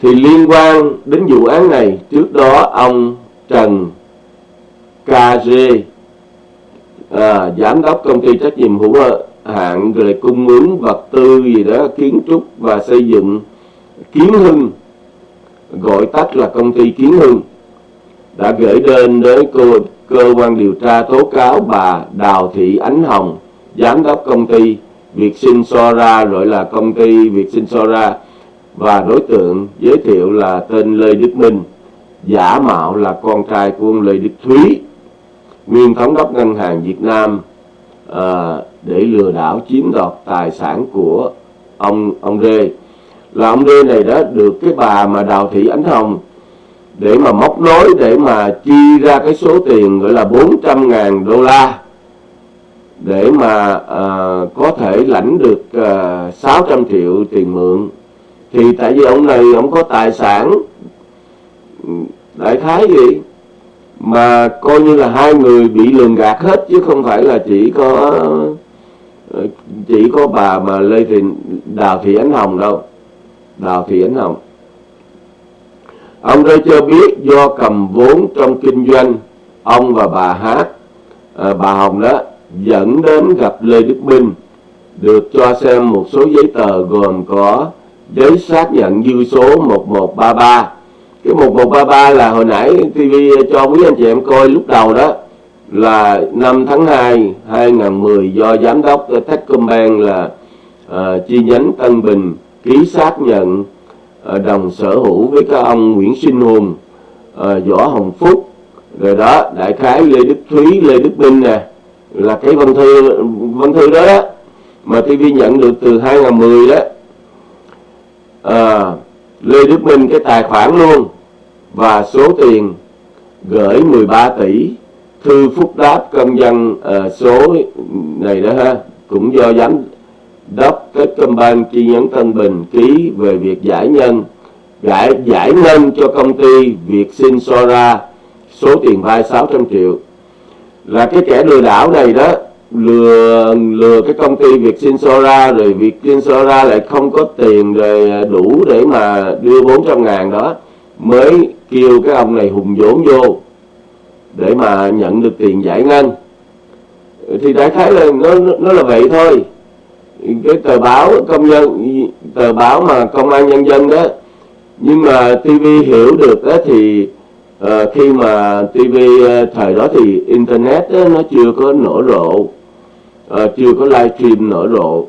Thì liên quan đến vụ án này trước đó ông Trần KG à, giám đốc công ty trách nhiệm hữu hạn rồi cung ứng vật tư gì đó kiến trúc và xây dựng Kiến Hưng. Gọi tắt là công ty Kiến Hưng. Đã gửi đơn đến cơ, cơ quan điều tra tố cáo bà Đào Thị Ánh Hồng giám đốc công ty Việt Sinh Sora gọi là công ty Việt Sinh Sora và đối tượng giới thiệu là tên Lê Đức Minh giả mạo là con trai của ông Lê Đức Thúy nguyên thống đốc ngân hàng Việt Nam. À, để lừa đảo chiếm đoạt tài sản của ông ông Rê. Là ông Rê này đó được cái bà mà Đào Thị Ánh Hồng để mà móc nối để mà chi ra cái số tiền gọi là 400 ngàn đô la để mà uh, có thể lãnh được uh, à, 600 triệu tiền mượn. Thì tại vì ông này ông có tài sản đại khái gì? Mà coi như là hai người bị lường gạt hết chứ không phải là chỉ có Ờ, chỉ có bà mà lê thị đào thị ánh hồng đâu. Đào thị ánh hồng. Ông đây cho biết do cầm vốn trong kinh doanh ông và bà hát à, bà hồng đó dẫn đến gặp lê đức minh được cho xem một số giấy tờ gồm có giấy xác nhận dư số 1133 cái 1133 là hồi nãy TV cho quý anh chị em coi lúc đầu đó là năm tháng 2 2010 do giám đốc Techcombank là uh, chi nhánh Tân Bình ký xác nhận uh, đồng sở hữu với các ông Nguyễn Sinh Hùng, uh, Võ Hồng Phúc, rồi đó đại khái Lê Đức Thúy, Lê Đức Minh nè là cái văn thư văn thư đó, đó. Mà TV nhận được từ 2010 đó. À, Lê Đức Minh cái tài khoản luôn. Và số tiền gửi 13 tỷ thư phúc đáp công dân uh, ờ, số này đó ha cũng do giám đốc Techcombank chi nhánh Tân Bình ký về việc giải nhân giải giải ngân cho công ty Việt Sinh Sora số tiền vay 600 triệu. Là cái kẻ lừa đảo này đó lừa lừa cái công ty Việt Sinh Sora rồi Việt Sinh Sora lại không có tiền rồi ờ, đủ để mà đưa 400 ngàn đó mới kêu cái ông này hùng vốn vô để mà nhận được tiền giải ngân. Thì đại khái là nó nó là vậy thôi. Cái tờ báo công nhân tờ báo mà công an nhân dân đó nhưng mà TV hiểu được đó thì uh, khi mà TV uh, ờ, thời đó thì internet đó, nó chưa có nở rộ uh, chưa có livestream nở rộ.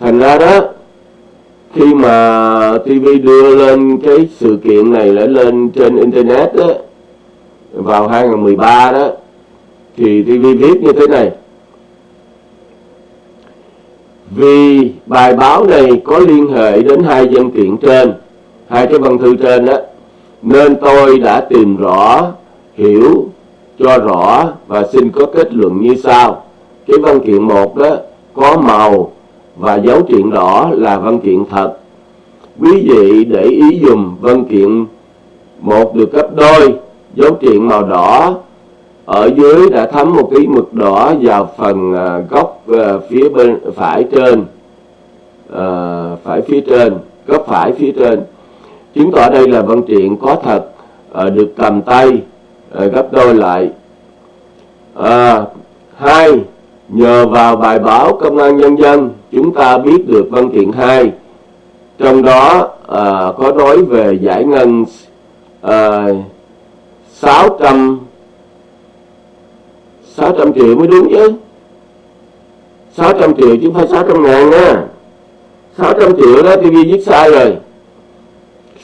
Thành ra đó khi mà TV đưa lên cái sự kiện này lại lên trên internet đó, vào 2013 đó, thì TV viết như thế này. Vì bài báo này có liên hệ đến hai văn kiện trên, hai cái văn thư trên đó, nên tôi đã tìm rõ, hiểu, cho rõ và xin có kết luận như sau. Cái văn kiện một đó có màu và dấu chuyện đỏ là văn kiện thật. Quý vị để ý dùm văn kiện một được cấp đôi dấu triện màu đỏ. Ở dưới đã thấm một cái mực đỏ vào phần à, góc à, phía bên phải trên. À, phải phía trên góc phải phía trên. Chứng tỏ đây là văn triện có thật được cầm tay gấp đôi lại. À, hai nhờ vào bài báo công an nhân dân chúng ta biết được văn kiện 2 trong đó à, có nói về giải ngân à, 600 600 triệu mới đúng chứ? 600 triệu chứ không phải 600 ngàn nha. 600 triệu đó TV viết sai rồi.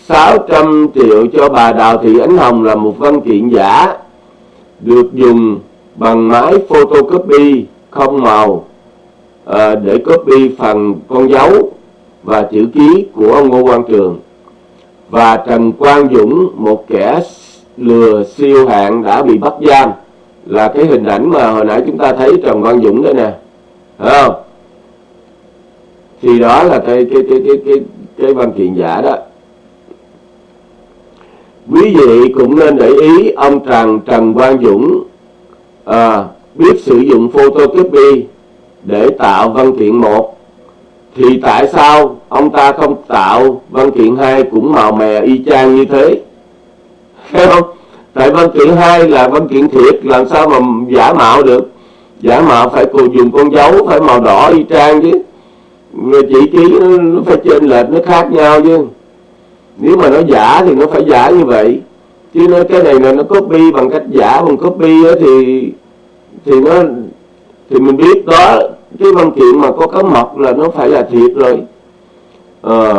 600 triệu cho bà Đào Thị Ánh Hồng là một văn kiện giả được dùng bằng máy photocopy không màu à, để copy phần con dấu và chữ ký của ông Ngô Quang Trường và Trần Quang Dũng một kẻ lừa siêu hạng đã bị bắt giam là cái hình ảnh mà hồi nãy chúng ta thấy Trần Quang Dũng đây nè. Thấy không? Thì đó là cái cái cái cái cái cái văn kiện giả đó. Quý vị cũng nên để ý ông Trần Trần Quang Dũng à, biết sử dụng photocopy để tạo văn kiện một. Thì tại sao ông ta không tạo văn kiện hai cũng màu mè y chang như thế? Thấy không? Tại văn kiện hai là văn kiện thiệt làm sao mà giả mạo được? Giả mạo phải cùng dùng con dấu phải màu đỏ y trang chứ. Người chỉ ký nó, nó phải trên lệch nó khác nhau chứ. Nếu mà nó giả thì nó phải giả như vậy. Chứ nó cái này là nó copy bằng cách giả bằng copy đó thì thì nó thì mình biết đó. Cái văn kiện mà có cấm mật là nó phải là thiệt rồi. À,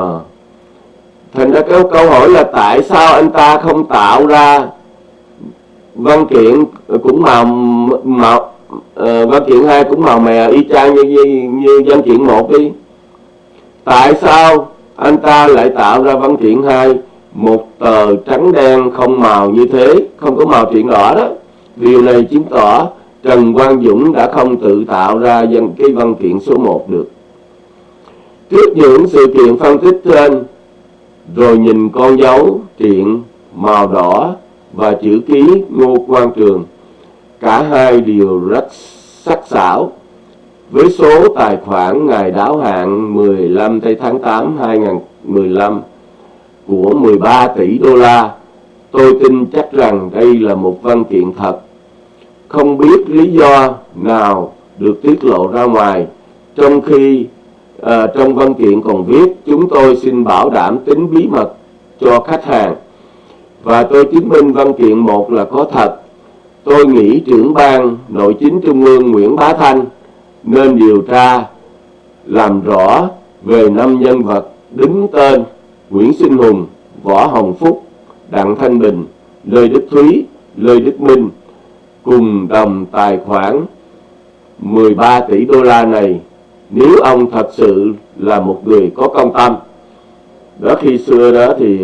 thành ra cái câu hỏi là tại sao anh ta không tạo ra văn kiện cũng màu màu uh, văn kiện hai cũng màu mè y chang như, như, như văn kiện một đi. Tại sao anh ta lại tạo ra văn kiện hai? Một tờ trắng đen không màu như thế không có màu chuyện đỏ đó. Điều này chứng tỏ Trần Quang Dũng đã không tự tạo ra dân cái văn kiện số 1 được. Trước những sự kiện phân tích trên rồi nhìn con dấu, triện, màu đỏ và chữ ký Ngô Quang Trường. Cả hai đều rất sắc sảo. Với số tài khoản ngày đáo hạn 15 tây tháng 8 2015 của 13 tỷ đô la, tôi tin chắc rằng đây là một văn kiện thật. Không biết lý do nào được tiết lộ ra ngoài, trong khi à, trong văn kiện còn viết chúng tôi xin bảo đảm tính bí mật cho khách hàng. Và tôi chứng minh văn kiện một là có thật. Tôi nghĩ trưởng ban nội chính trung ương Nguyễn Bá Thanh nên điều tra làm rõ về năm nhân vật đứng tên Nguyễn Sinh Hùng, Võ Hồng Phúc, Đặng Thanh Bình, Lê Đức Thúy, Lê Đức Minh cùng đồng tài khoản 13 tỷ đô la này nếu ông thật sự là một người có công tâm đó khi xưa đó thì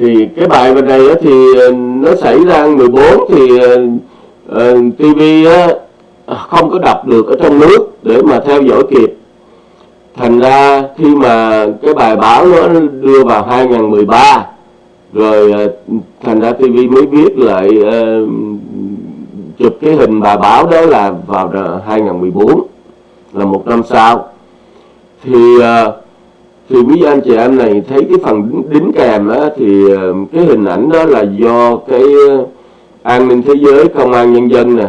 thì cái bài bên này thì ờ, nó xảy ra 14 thì ờ, ờ, uh, TV à, không có đọc được ở trong nước để mà theo dõi kịp. Thành ra khi mà cái bài báo nó đưa vào 2013 rồi thành ra TV mới viết lại uh, chụp cái hình bài báo đó là vào 2014 là một năm sau. Thì ờ, thì quý anh chị em này thấy cái phần đính kèm á, thì ờ, cái hình ảnh đó là do cái ờ, an ninh thế giới công an nhân dân nè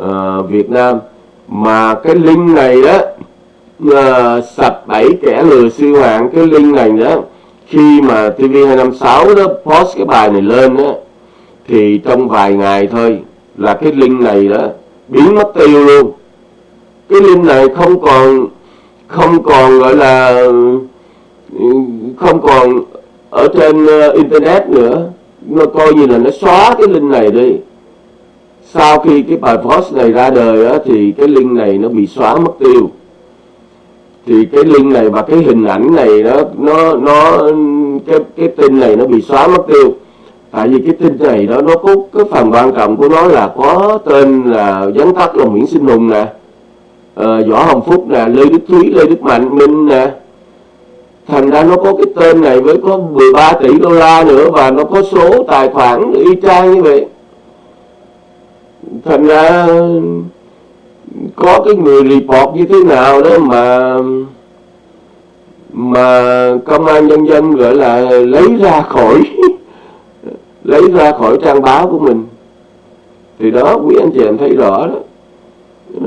à, Việt Nam. Mà cái link này đó à, sập bảy kẻ lừa siêu hạng cái link này đó khi mà TV256 đó post cái bài này lên đó thì trong vài ngày thôi là cái link này đó biến mất tiêu luôn. Cái link này không còn không còn gọi là không còn ở trên ờ, internet nữa. Nó coi như là nó xóa cái link này đi. Sau khi cái bài post này ra đời á, thì cái link này nó bị xóa mất tiêu. Thì cái link này và cái hình ảnh này đó nó nó cái cái tin này nó bị xóa mất tiêu tại vì cái tin này đó nó có cái phần quan trọng của nó là có tên là vắn tắt là Nguyễn Sinh Hùng nè ờ, Võ Hồng Phúc nè Lê Đức Thúy Lê Đức Mạnh Minh nè. Thành ra nó có cái tên này với có 13 tỷ đô la nữa và nó có số tài khoản y chang như vậy. Thành ra có cái người report như thế nào đó mà mà công an nhân dân gọi là lấy ra khỏi lấy ra khỏi trang báo của mình. Thì đó quý anh chị em thấy rõ đó.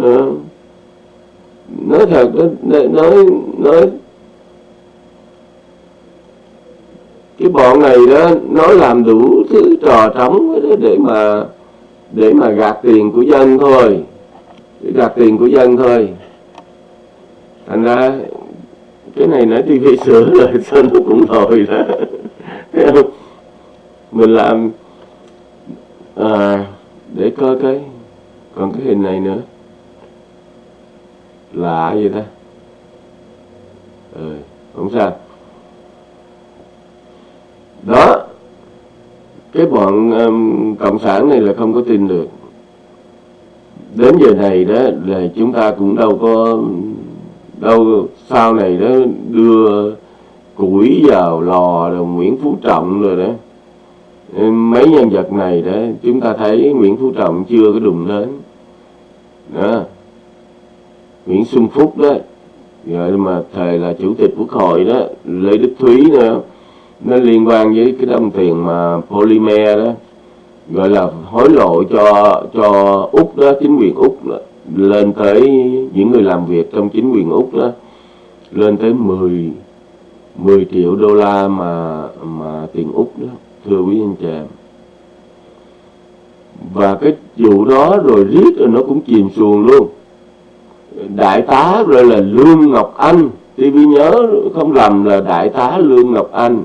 À, nói thật nói nói, nói cái bọn này đó nó làm đủ thứ trò trống để mà để mà gạt tiền của dân thôi. Để gạt tiền của dân thôi. Thành ra cái này nói tivi sửa rồi sao nó cũng rồi đó mình làm à, để coi cái còn cái hình này nữa. Lạ vậy ta. Ừ, không sao. Đó cái bọn um, cộng sản này là không có tin được. Đến giờ này đó là chúng ta cũng đâu có đâu sau này đó đưa củi vào lò rồi Nguyễn Phú Trọng rồi đó mấy nhân vật này đấy chúng ta thấy Nguyễn Phú Trọng chưa có đụng đến. Đó. Nguyễn Xuân Phúc đó. Rồi mà thầy là chủ tịch quốc hội đó Lê Đức Thúy nữa. Nó liên quan với cái đồng tiền mà polymer đó. Gọi là hối lộ cho cho úc đó chính quyền úc đó, lên tới những người làm việc trong chính quyền úc đó. Lên tới 10 10 triệu đô la mà mà tiền úc đó thưa quý anh chị. Em và cái vụ đó rồi riết rồi nó cũng chìm xuồng luôn. Đại tá rồi là lương ngọc anh TV nhớ không lầm là đại tá lương ngọc anh.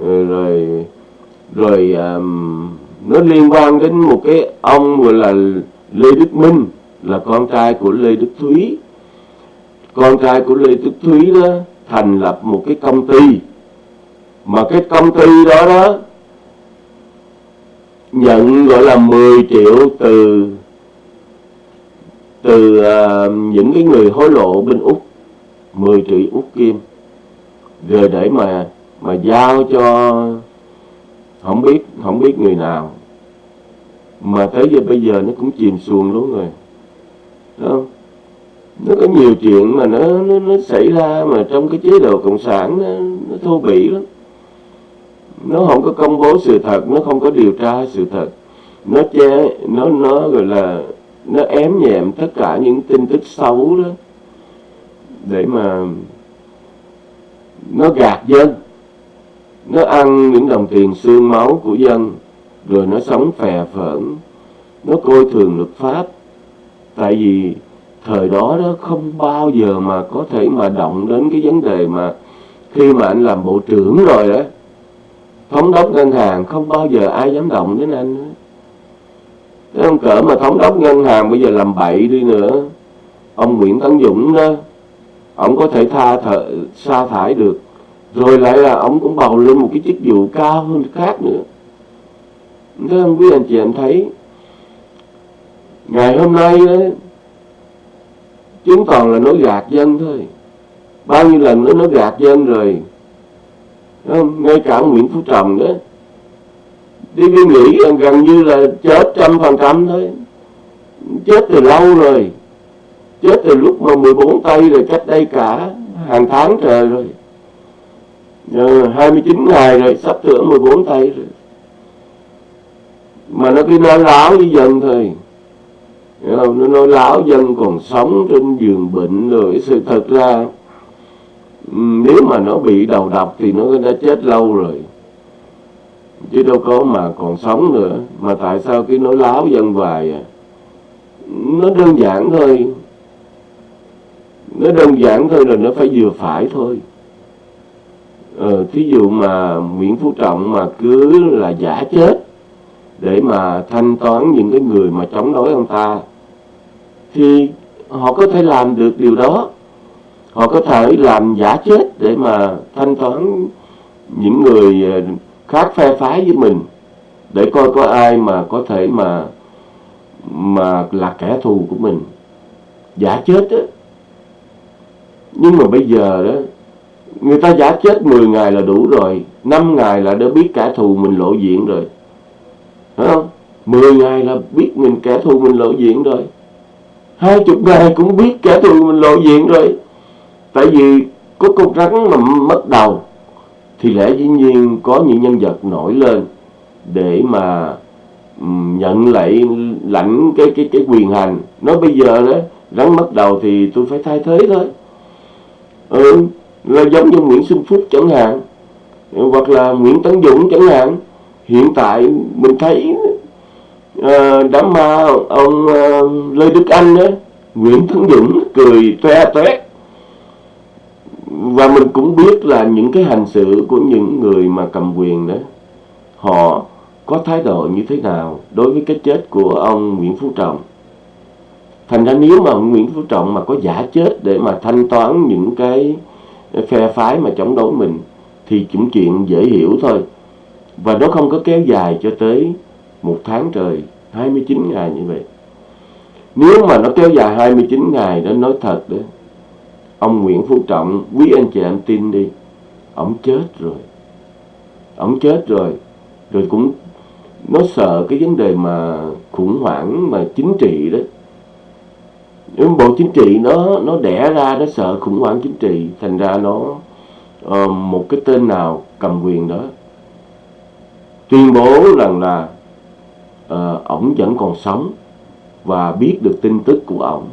Ờ, rồi rồi um, nó liên quan đến một cái ông gọi là Lê Đức Minh là con trai của Lê Đức Thúy. Con trai của Lê Đức Thúy đó thành lập một cái công ty mà cái công ty đó đó nhận gọi là 10 triệu từ từ uh, những cái người hối lộ bên úc 10 triệu úc kim. Rồi để mà mà giao cho không biết không biết người nào. Mà tới giờ bây giờ nó cũng chìm xuồng luôn rồi. Đó. nó có nhiều chuyện mà nó, nó nó xảy ra mà trong cái chế độ cộng sản nó, nó thô bỉ lắm nó không có công bố sự thật, nó không có điều tra sự thật. Nó che, nó nó gọi là, nó ém nhẹm tất cả những tin tức xấu đó để mà nó gạt dân. Nó ăn những đồng tiền xương máu của dân, rồi nó sống phè phỡn nó coi thường luật pháp. Tại vì thời đó đó không bao giờ mà có thể mà động đến cái vấn đề mà khi mà anh làm bộ trưởng rồi đó thống đốc ngân hàng không bao giờ ai dám động đến anh Thế ông cỡ mà thống đốc ngân hàng bây giờ làm bậy đi nữa. Ông Nguyễn Tấn Dũng đó ông có thể tha thợ, sa thải được. Rồi lại là ông cũng bầu lên một cái chức vụ cao hơn khác nữa. Thế không quý anh chị em thấy ngày hôm nay đó chúng toàn là nói gạt dân thôi. Bao nhiêu lần nó nói gạt dân rồi không? ngay cả Nguyễn Phú Trọng đó đi đi nghĩ gần như là chết trăm phần trăm thôi chết từ lâu rồi chết từ lúc mà 14 tây rồi cách đây cả hàng tháng trời rồi à, 29 ngày rồi sắp sửa 14 tây rồi mà nó cứ nói láo với dân thôi không? nó nói láo dân còn sống trên giường bệnh rồi sự thật ra nếu mà nó bị đầu độc thì nó đã chết lâu rồi. Chứ đâu có mà còn sống nữa. Mà tại sao cái nói láo dân vài à? Nó đơn giản thôi. Nó đơn giản thôi là nó phải vừa phải thôi. Ờ, thí dụ mà Nguyễn Phú Trọng mà cứ là giả chết để mà thanh toán những cái người mà chống đối ông ta thì họ có thể làm được điều đó họ có thể làm giả chết để mà thanh toán những người ờ, khác phe phái với mình, để coi có ai mà có thể mà mà là kẻ thù của mình. Giả chết á. Nhưng mà bây giờ đó, người ta giả chết 10 ngày là đủ rồi 5 ngày là đã biết kẻ thù mình lộ diện rồi. Phải không? 10 ngày là biết mình kẻ thù mình lộ diện rồi. Hai chục ngày cũng biết kẻ thù mình lộ diện rồi tại vì có con rắn mà mất đầu thì lẽ dĩ nhiên có những nhân vật nổi lên để mà nhận lại lãnh cái cái cái quyền hành. Nói bây giờ đó rắn mất đầu thì tôi phải thay thế thôi. Ừ, là giống như Nguyễn Xuân Phúc chẳng hạn hoặc là Nguyễn Tấn Dũng chẳng hạn. Hiện tại mình thấy uh, đám ma ông uh, Lê Đức Anh đó Nguyễn Tấn Dũng cười toe toét và mình cũng biết là những cái hành xử của những người mà cầm quyền đó, họ có thái độ như thế nào đối với cái chết của ông Nguyễn Phú Trọng. Thành ra nếu mà ông Nguyễn Phú Trọng mà có giả chết để mà thanh toán những cái phe phái mà chống đối mình, thì cũng chuyện dễ hiểu thôi. Và nó không có kéo dài cho tới một tháng trời 29 ngày như vậy. Nếu mà nó kéo dài 29 ngày đó, nói thật đó ông Nguyễn Phú Trọng quý anh chị em tin đi. Ông chết rồi. Ông chết rồi. Rồi cũng nó sợ cái vấn đề mà khủng hoảng mà chính trị đó. Bộ chính trị nó nó đẻ ra nó sợ khủng hoảng chính trị thành ra nó uh, một cái tên nào cầm quyền đó. Tuyên bố rằng là uh, ổng vẫn còn sống và biết được tin tức của ổng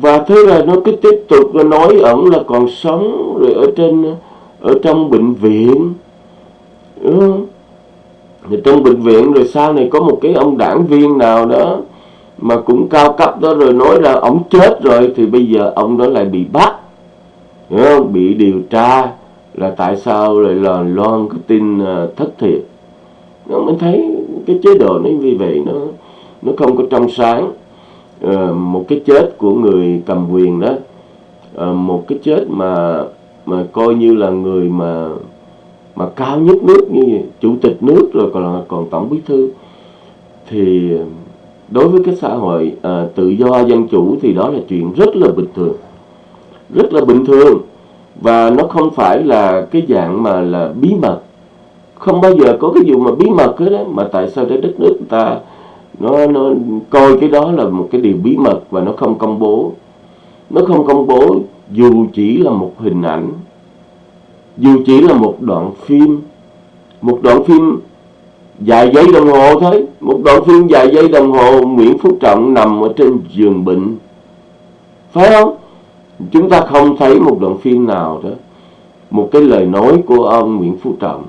và thế là nó cứ tiếp tục, nó nói ổng là còn sống rồi ở trên, ở trong bệnh viện ừ. Rồi trong bệnh viện rồi sau này có một cái ông đảng viên nào đó mà cũng cao cấp đó rồi nói là ổng chết rồi thì bây giờ ông đó lại bị bắt hiểu không? bị điều tra là tại sao lại là loan cái tin ờ, thất thiệt nó mình thấy cái chế độ nó như vậy, nó nó không có trong sáng Ờ, một cái chết của người cầm quyền đó. Uh, một cái chết mà mà coi như là người mà mà cao nhất nước như chủ tịch nước rồi còn còn tổng bí thư. Thì đối với cái xã hội à, tự do dân chủ thì đó là chuyện rất là bình thường. Rất là bình thường. Và nó không phải là cái dạng mà là bí mật. Không bao giờ có cái vụ mà bí mật hết đó mà tại sao để đất nước ta nó nó coi cái đó là một cái điều bí mật và nó không công bố. Nó không công bố dù chỉ là một hình ảnh, dù chỉ là một đoạn phim. Một đoạn phim vài giây đồng hồ thôi. Một đoạn phim vài giây đồng hồ, Nguyễn Phú Trọng nằm ở trên giường bệnh. Phải không? Chúng ta không thấy một đoạn phim nào đó. Một cái lời nói của ông Nguyễn Phú Trọng.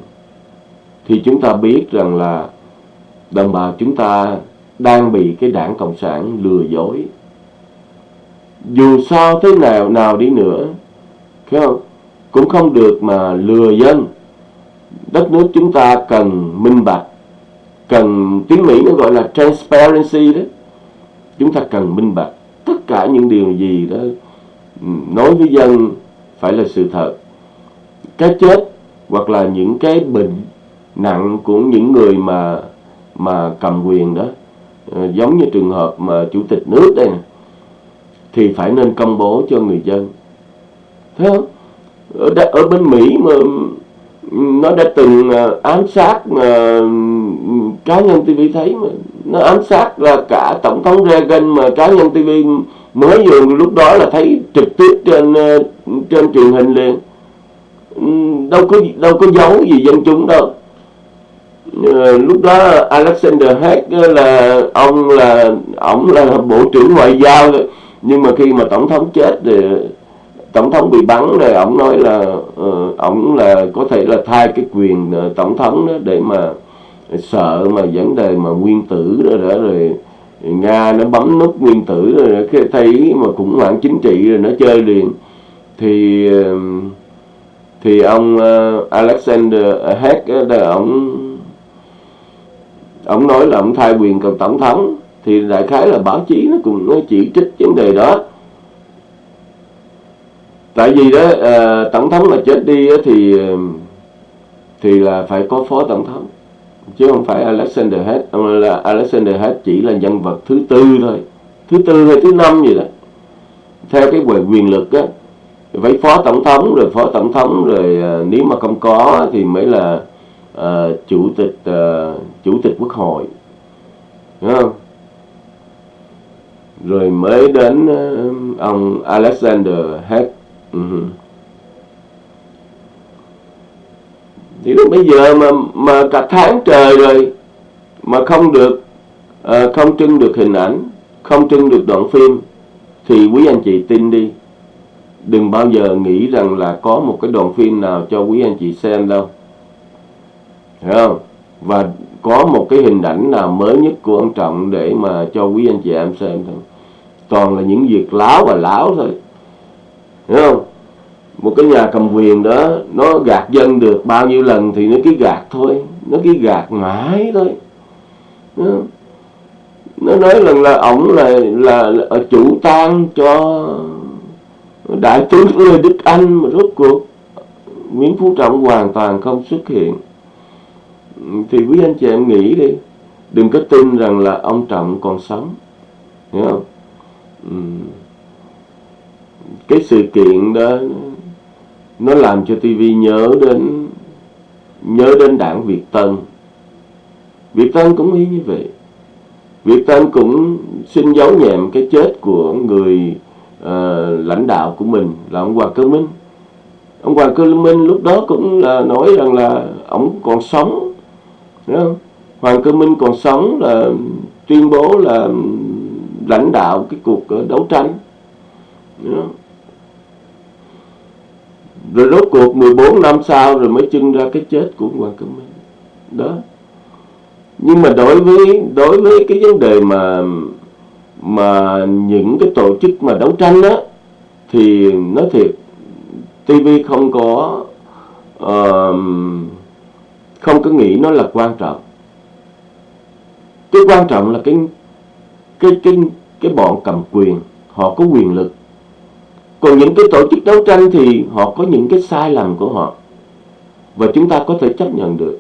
Thì chúng ta biết rằng là đồng bào chúng ta đang bị cái đảng Cộng sản lừa dối. Dù sao thế nào nào đi nữa, phải không? cũng không được mà lừa dân. Đất nước chúng ta cần minh bạch, cần tiếng Mỹ nó gọi là transparency đó. Chúng ta cần minh bạch tất cả những điều gì đó ừ, nói với dân phải là sự thật. Cái chết hoặc là những cái bệnh nặng của những người mà mà cầm quyền đó Ờ, giống như trường hợp mà chủ tịch nước đây này, thì phải nên công bố cho người dân. Thấy không? Ở, đã, ở bên Mỹ mà nó đã từng ờ, ám sát mà cá nhân TV thấy mà nó ám sát là cả tổng thống Reagan mà cá nhân TV mới vừa lúc đó là thấy trực tiếp trên trên truyền hình liền. Đâu có đâu có giấu gì dân chúng đâu. Ờ, lúc đó Alexander Haig ờ, là ông là ông là bộ trưởng ngoại giao. Nhưng mà khi mà tổng thống chết thì tổng thống bị bắn rồi ông nói là ờ, uh, ông là có thể là thay cái quyền tổng thống đó để mà sợ mà vấn đề mà nguyên tử đó, đó rồi nga nó bấm nút nguyên tử rồi khi thấy mà khủng hoảng chính trị rồi nó chơi liền. Thì thì ông uh, Alexander Haig đó ông ông nói là ông thay quyền cầm tổng thống thì đại khái là báo chí nó cũng nó chỉ trích vấn đề đó. Tại vì đó à, tổng thống mà chết đi thì thì là phải có phó tổng thống chứ không phải Alexander hết ông là Alexander hết chỉ là nhân vật thứ tư thôi thứ tư hay thứ năm gì đó. Theo cái quyền lực á phải phó tổng thống rồi phó tổng thống rồi à, nếu mà không có thì mới là uh, chủ tịch uh, chủ tịch quốc hội Đúng không? rồi mới đến uh, ông Alexander hết uh-huh. Ừ. thì lúc bây giờ mà mà cả tháng trời rồi mà không được uh, không trưng được hình ảnh không trưng được đoạn phim thì quý anh chị tin đi đừng bao giờ nghĩ rằng là có một cái đoạn phim nào cho quý anh chị xem đâu Hiểu không? Và có một cái hình ảnh nào mới nhất của ông Trọng để mà cho quý anh chị em xem thôi. Toàn là những việc láo và láo thôi. Hiểu không? Một cái nhà cầm quyền đó nó gạt dân được bao nhiêu lần thì nó cứ gạt thôi. Nó cứ gạt mãi thôi. Hiểu Nó nói rằng là ổng là, là, là chủ tang cho đại tướng Lê Đức Anh mà rốt cuộc Nguyễn Phú Trọng hoàn toàn không xuất hiện thì quý anh chị em nghĩ đi. Đừng có tin rằng là ông trọng còn sống. Hiểu không? Cái sự kiện đó nó làm cho TV nhớ đến nhớ đến đảng Việt Tân. Việt Tân cũng như vậy. Việt Tân cũng xin giấu nhẹm cái chết của người uh, lãnh đạo của mình là ông Hoàng Cơ Minh. Ông Hoàng Cơ Minh lúc đó cũng là nói rằng là ông còn sống không? Hoàng Cơ Minh còn sống là tuyên bố là lãnh đạo cái cuộc ờ, đấu tranh. Rồi rốt cuộc 14 năm sau rồi mới trưng ra cái chết của Hoàng Cơ Minh. Đó. Nhưng mà đối với đối với cái vấn đề mà mà những cái tổ chức mà đấu tranh đó thì nói thiệt TV không có uh, không có nghĩ nó là quan trọng. Cái quan trọng là cái cái cái cái bọn cầm quyền họ có quyền lực. Còn những cái tổ chức đấu tranh thì họ có những cái sai lầm của họ. Và chúng ta có thể chấp nhận được.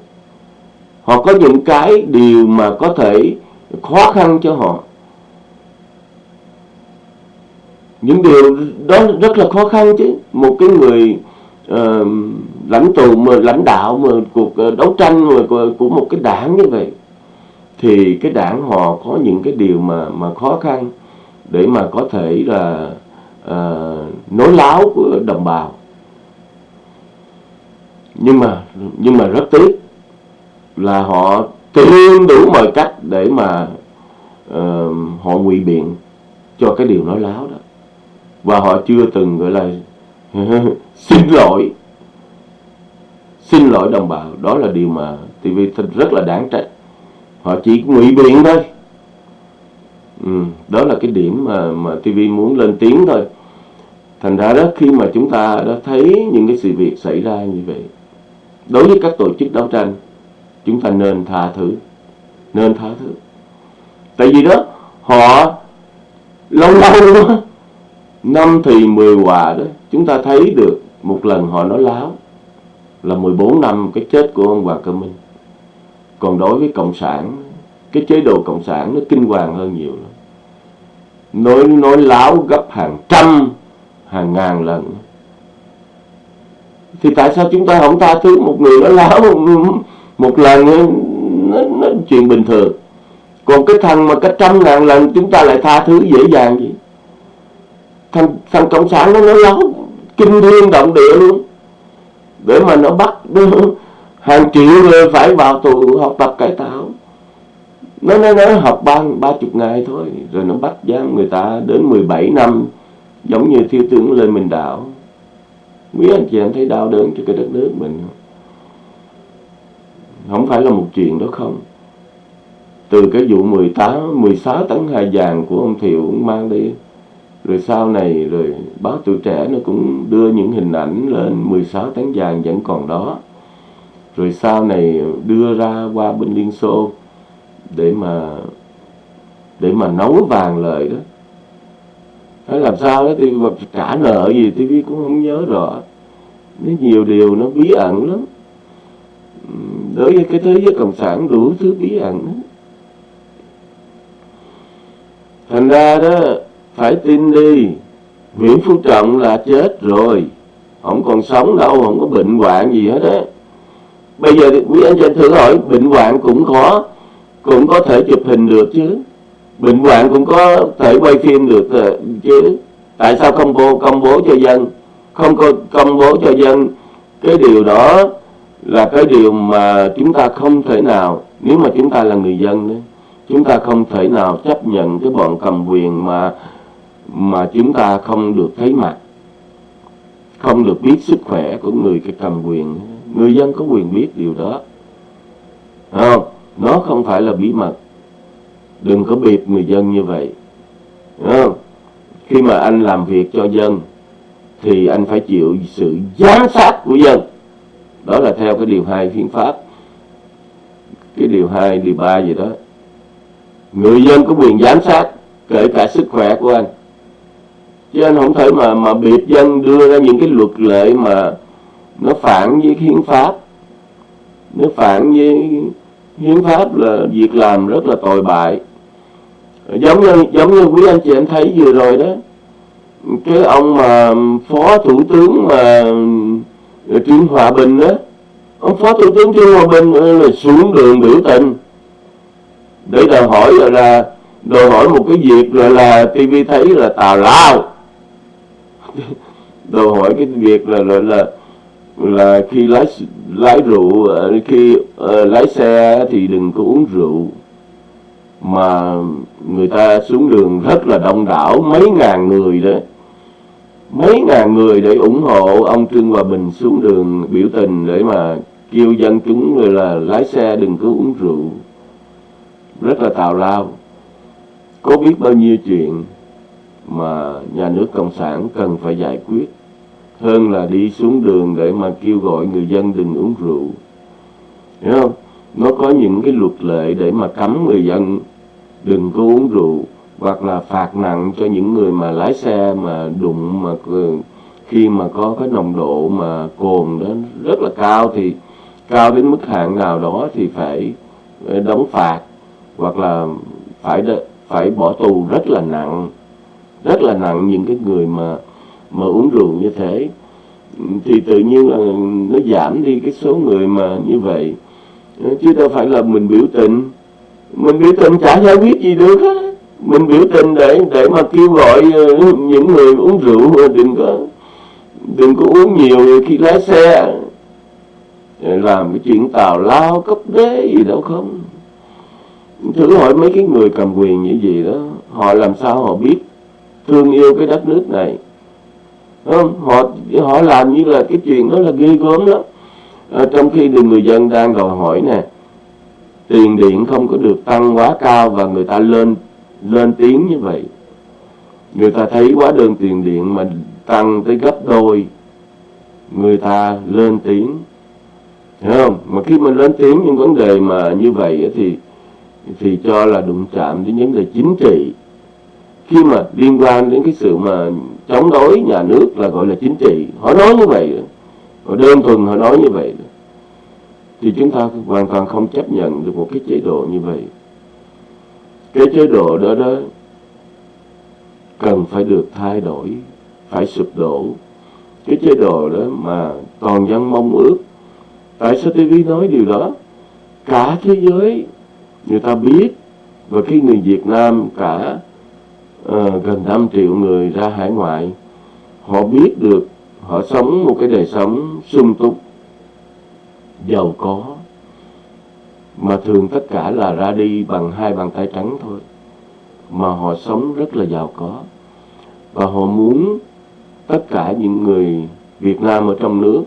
Họ có những cái điều mà có thể khó khăn cho họ. Những điều đó rất là khó khăn chứ. Một cái người uh, lãnh tụ mà lãnh đạo mà cuộc ờ, đấu tranh mà của, một cái đảng như vậy thì cái đảng họ có những cái điều mà mà khó khăn để mà có thể là à, nối láo của đồng bào. Nhưng mà nhưng mà rất tiếc là họ tìm đủ mọi cách để mà uh, họ ngụy biện cho cái điều nói láo đó. Và họ chưa từng gọi là xin lỗi xin lỗi đồng bào đó là điều mà TV rất là đáng trách. Họ chỉ ngụy biện thôi. Ừ, đó là cái điểm mà mà TV muốn lên tiếng thôi. Thành ra đó khi mà chúng ta đã thấy những cái sự việc xảy ra như vậy đối với các tổ chức đấu tranh chúng ta nên tha thứ. Nên tha thứ. Tại vì đó họ lâu lâu đó, năm thì 10 hòa đó chúng ta thấy được một lần họ nói láo là 14 năm cái chết của ông Hoàng Cơ Minh. Còn đối với cộng sản cái chế độ cộng sản nó kinh hoàng hơn nhiều lắm. Nói nói láo gấp hàng trăm hàng ngàn lần. Thì tại sao chúng ta không tha thứ một người nó láo một lần nó, nó chuyện bình thường. Còn cái thằng mà cách trăm ngàn lần chúng ta lại tha thứ dễ dàng gì? Thằng, thằng cộng sản nó nói láo kinh thiên động địa luôn để mà nó bắt hàng triệu người phải vào tù học tập cải tạo. Nó nói nó học ba ba chục ngày thôi, rồi nó bắt giam người ta đến 17 năm, giống như thiếu tướng Lê Minh Đạo. Quý anh chị em thấy đau đớn cho cái đất nước mình không? Phải là một chuyện đó không. Từ cái vụ 18 16 tấn hai vàng của ông Thiệu cũng mang đi rồi sau này rồi báo tuổi trẻ nó cũng đưa những hình ảnh lên 16 tấn vàng vẫn còn đó. Rồi sau này đưa ra qua bên Liên Xô để mà để mà nấu vàng lời đó. Hay làm sao đó thì trả nợ gì TV cũng không nhớ rõ. Nó nhiều điều nó bí ẩn lắm. Đối với cái thế giới cộng sản đủ thứ bí ẩn đó. thành ra đó phải tin đi. Nguyễn Phú Trọng là chết rồi. Không còn sống đâu, không có bệnh hoạn gì hết á. Bây giờ quý anh chị thử hỏi, bệnh hoạn cũng có cũng có thể chụp hình được chứ? Bệnh hoạn cũng có thể quay phim được ờ, chứ? Tại sao không bố, công bố cho dân? Không có công bố cho dân, cái điều đó là cái điều mà chúng ta không thể nào, nếu mà chúng ta là người dân đấy chúng ta không thể nào chấp nhận cái bọn cầm quyền mà mà chúng ta không được thấy mặt, không được biết sức khỏe của người cầm quyền. Người dân có quyền biết điều đó. Không? Nó không phải là bí mật. Đừng có biệt người dân như vậy. Không? khi mà anh làm việc cho dân, thì anh phải chịu sự giám sát của dân. Đó là theo cái điều hai hiến pháp. Cái điều hai, điều ba gì đó. Người dân có quyền giám sát kể cả sức khỏe của anh chứ anh không thể mà mà biệt dân đưa ra những cái luật lệ mà nó phản với hiến pháp. Nó phản với hiến pháp là việc làm rất là tồi bại. Giống như giống như quý anh chị em thấy vừa rồi đó cái ông mà phó thủ tướng mà ờ, trương hòa bình đó ông phó thủ tướng trương hòa bình ờ, là xuống đường biểu tình. Để đòi hỏi là, là đòi hỏi một cái việc là là TV thấy là tào lao đòi hỏi cái việc là là là, là khi lái lái rượu ờ, khi uh, lái xe thì đừng có uống rượu. Mà người ta xuống đường rất là đông đảo mấy ngàn người đó. Mấy ngàn người để ủng hộ ông Trương Hòa Bình xuống đường biểu tình để mà kêu dân chúng là lái xe đừng có uống rượu. Rất là tào lao. Có biết bao nhiêu chuyện mà nhà nước cộng sản cần phải giải quyết. Hơn là đi xuống đường để mà kêu gọi người dân đừng uống rượu. Hiểu không? Nó có những cái luật lệ để mà cấm người dân đừng có uống rượu, hoặc là phạt nặng cho những người mà lái xe mà đụng, mà khi mà có cái nồng độ mà cồn đó rất là cao thì cao đến mức hạn nào đó thì phải ờ, đóng phạt, hoặc là phải phải bỏ tù rất là nặng rất là nặng những cái người mà mà uống rượu như thế. Thì tự nhiên là nó giảm đi cái số người mà như vậy. Ờ, chứ đâu phải là mình biểu tình. Mình biểu tình chả giải quyết gì được hết mình biểu tình để để mà kêu gọi ờ, những người uống rượu ờ, đừng có đừng có uống nhiều khi lái xe làm cái chuyện tào lao cấp đế gì đâu không. Thử hỏi mấy cái người cầm quyền như gì đó, họ làm sao họ biết? Thương yêu cái đất nước này. Không? họ họ làm như là cái chuyện đó là ghê gớm lắm. À, trong khi thì người dân đang đòi hỏi nè tiền điện không có được tăng quá cao và người ta lên lên tiếng như vậy. Người ta thấy quá đơn tiền điện mà tăng tới gấp đôi người ta lên tiếng. Thấy không? Mà khi mình lên tiếng những vấn đề mà như vậy thì thì cho là đụng chạm đến vấn đề chính trị khi mà liên quan đến cái sự mà chống đối nhà nước là gọi là chính trị, họ nói như vậy họ đơn thuần họ nói như vậy thì chúng ta hoàn toàn không chấp nhận được một cái chế độ như vậy. Cái chế độ đó đó cần phải được thay đổi, phải sụp đổ. Cái chế độ đó mà toàn dân mong ước. Tại sao TV nói điều đó? Cả thế giới, người ta biết. Và khi người Việt Nam cả uh, gần 5 triệu người ra hải ngoại. Họ biết được họ sống một cái đời sống sung túc giàu có mà thường tất cả là ra đi bằng hai bàn tay trắng thôi. Mà họ sống rất là giàu có. Và họ muốn tất cả những người Việt Nam ở trong nước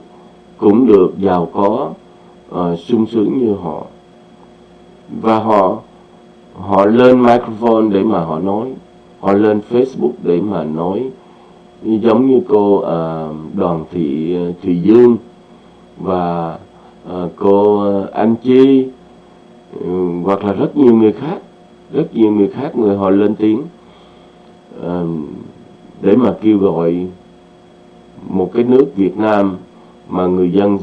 cũng được giàu có uh, sung sướng như họ. Và họ họ lên microphone để mà họ nói họ lên Facebook để mà nói giống như cô uh, Đoàn Thị ờ, Thùy Dương và uh, cô Anh Chi uh, hoặc là rất nhiều người khác rất nhiều người khác người họ lên tiếng uh, để mà kêu gọi một cái nước Việt Nam mà người dân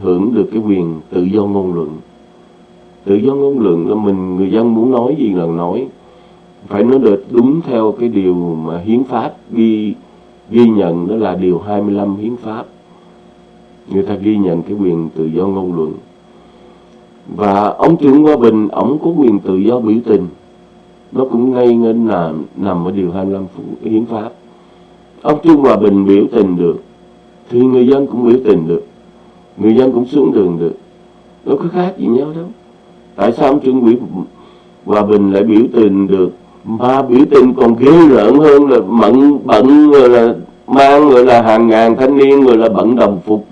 hưởng được cái quyền tự do ngôn luận. Tự do ngôn luận là mình người dân muốn nói gì là nói phải nói được đúng theo cái điều mà hiến pháp ghi ghi nhận, đó là điều 25 hiến pháp. Người ta ghi nhận cái quyền tự do ngôn luận. Và ông Trương Hòa Bình, ông có quyền tự do biểu tình. Nó cũng ngay ngân nằm nằm ở điều 25 hiến pháp. Ông Trương Hòa Bình biểu tình được, thì người dân cũng biểu tình được, người dân cũng xuống đường được. Nó có khác gì nhau đâu. Tại sao ông Trương Quỷ Hòa Bình lại biểu tình được mà biểu tình còn ghê rợn hơn là mận bận rồi là mang người là hàng ngàn thanh niên người là bận đồng phục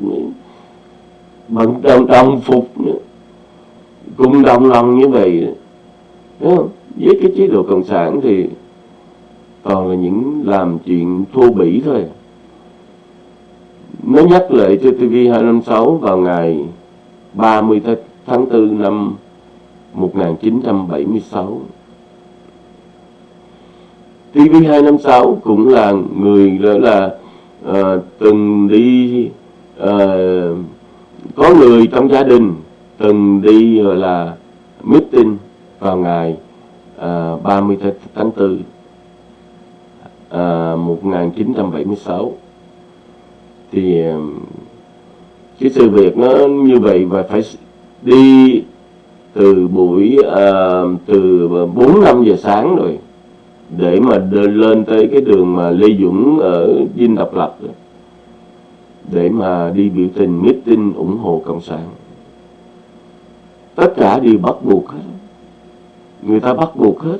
bận đồng, đồng phục nữa. Cùng đồng lòng như vậy Đúng không? với cái chế độ cộng sản thì toàn là những làm chuyện thô bỉ thôi. Nó nhắc lại cho TV 256 vào ngày 30 tháng 4 năm 1976 TV256 cũng là người đó là uh, từng đi uh, có người trong gia đình từng đi gọi là meeting vào ngày ờ, uh, 30 tháng 4 uh, 1976 thì uh, cái sự việc nó như vậy và phải đi từ buổi uh, từ 4 5 giờ sáng rồi để mà lên tới cái đường mà Lê Dũng ở Dinh Độc Lập để mà đi biểu tình, meeting, ủng hộ cộng sản. Tất cả đều bắt buộc hết. Người ta bắt buộc hết.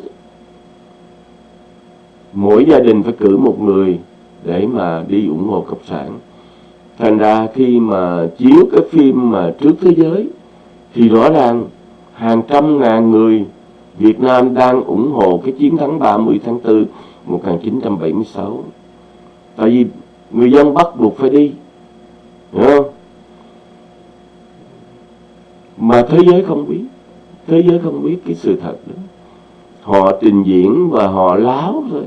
Mỗi gia đình phải cử một người để mà đi ủng hộ cộng sản. Thành ra khi mà chiếu cái phim mà trước thế giới, thì rõ ràng hàng trăm ngàn người Việt Nam đang ủng hộ cái chiến thắng 30 tháng 4 1976. Tại vì người dân bắt buộc phải đi. Hiểu không? Mà thế giới không biết. Thế giới không biết cái sự thật đó. họ trình diễn và họ láo thôi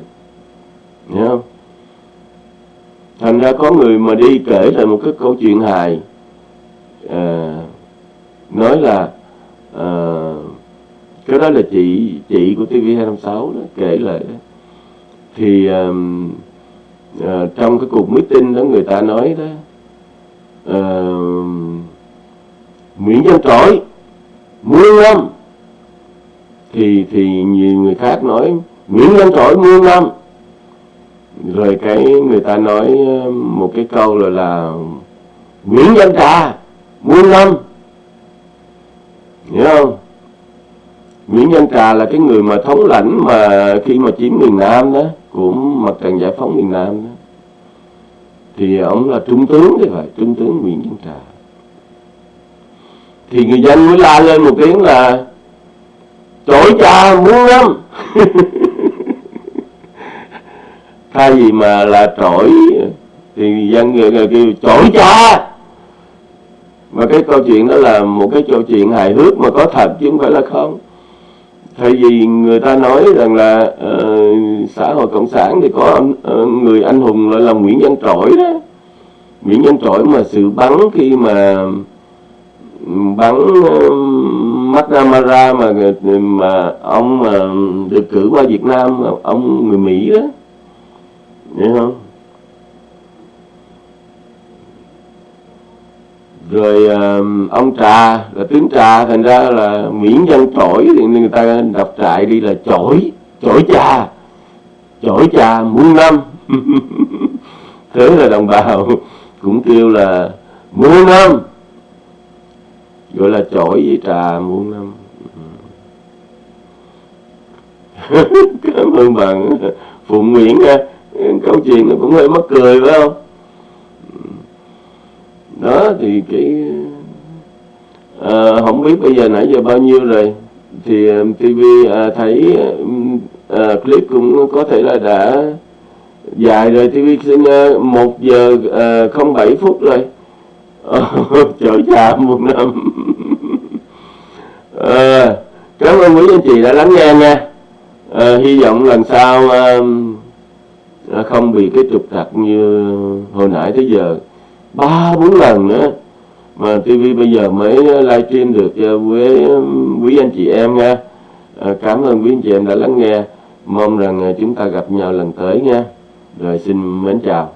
hiểu không thành ra có người mà đi kể lại một cái câu chuyện hài à, nói là à, cái đó là chị chị của TV256 đó kể lại đó. Thì à, à, trong cái cuộc meeting đó người ta nói đó à, Nguyễn Văn Trỗi muôn năm thì thì nhiều người khác nói Nguyễn Văn Trỗi muôn năm rồi cái người ta nói um, một cái câu là là Nguyễn Văn Trà muôn năm hiểu không? Nguyễn Văn Trà là cái người mà thống lãnh mà khi mà chiếm miền Nam đó của mặt trận giải phóng miền Nam đó thì ông là trung tướng thì phải trung tướng Nguyễn Văn Trà thì người dân mới la lên một tiếng là trỗi cha muốn lắm. thay vì mà là trỗi thì dân người, người kêu trỗi cha. và cái câu chuyện đó là một cái câu chuyện hài hước mà có thật chứ không phải là không thay vì người ta nói rằng là uh, xã hội cộng sản thì có uh, người anh hùng gọi là nguyễn văn trỗi đó. Nguyễn văn trỗi mà sự bắn khi mà ừ, bắn uh, McNamara mà mà ông mà được cử qua Việt Nam ông người Mỹ đó. Hiểu không? Rồi uh, ông trà là tướng trà thành ra là miễn dân trỗi thì người ta đọc trại đi là chổi chổi trà chổi trà muôn năm. Thế là đồng bào cũng kêu là muôn năm gọi là chổi với trà muôn năm. Ừ. Cảm ơn bạn phụng nguyễn nha. Câu chuyện cũng hơi mắc cười phải không? Đó thì cái à, không biết bây giờ nãy giờ bao nhiêu rồi. Thì um, TV à, thấy um, à, clip cũng có thể là đã dài rồi. TV xin à, một giờ à, không bảy phút rồi. Chở cha một năm. À, cảm ơn quý anh chị đã lắng nghe nha. À, hy vọng lần sau um, à, không bị cái trục trặc như hồi nãy tới giờ ba bốn lần nữa. Mà TV bây giờ mới livestream được ờ, với quý anh chị em nha. À, cảm ơn quý anh chị em đã lắng nghe. Mong rằng ờ, chúng ta gặp nhau lần tới nha. Rồi xin mến chào.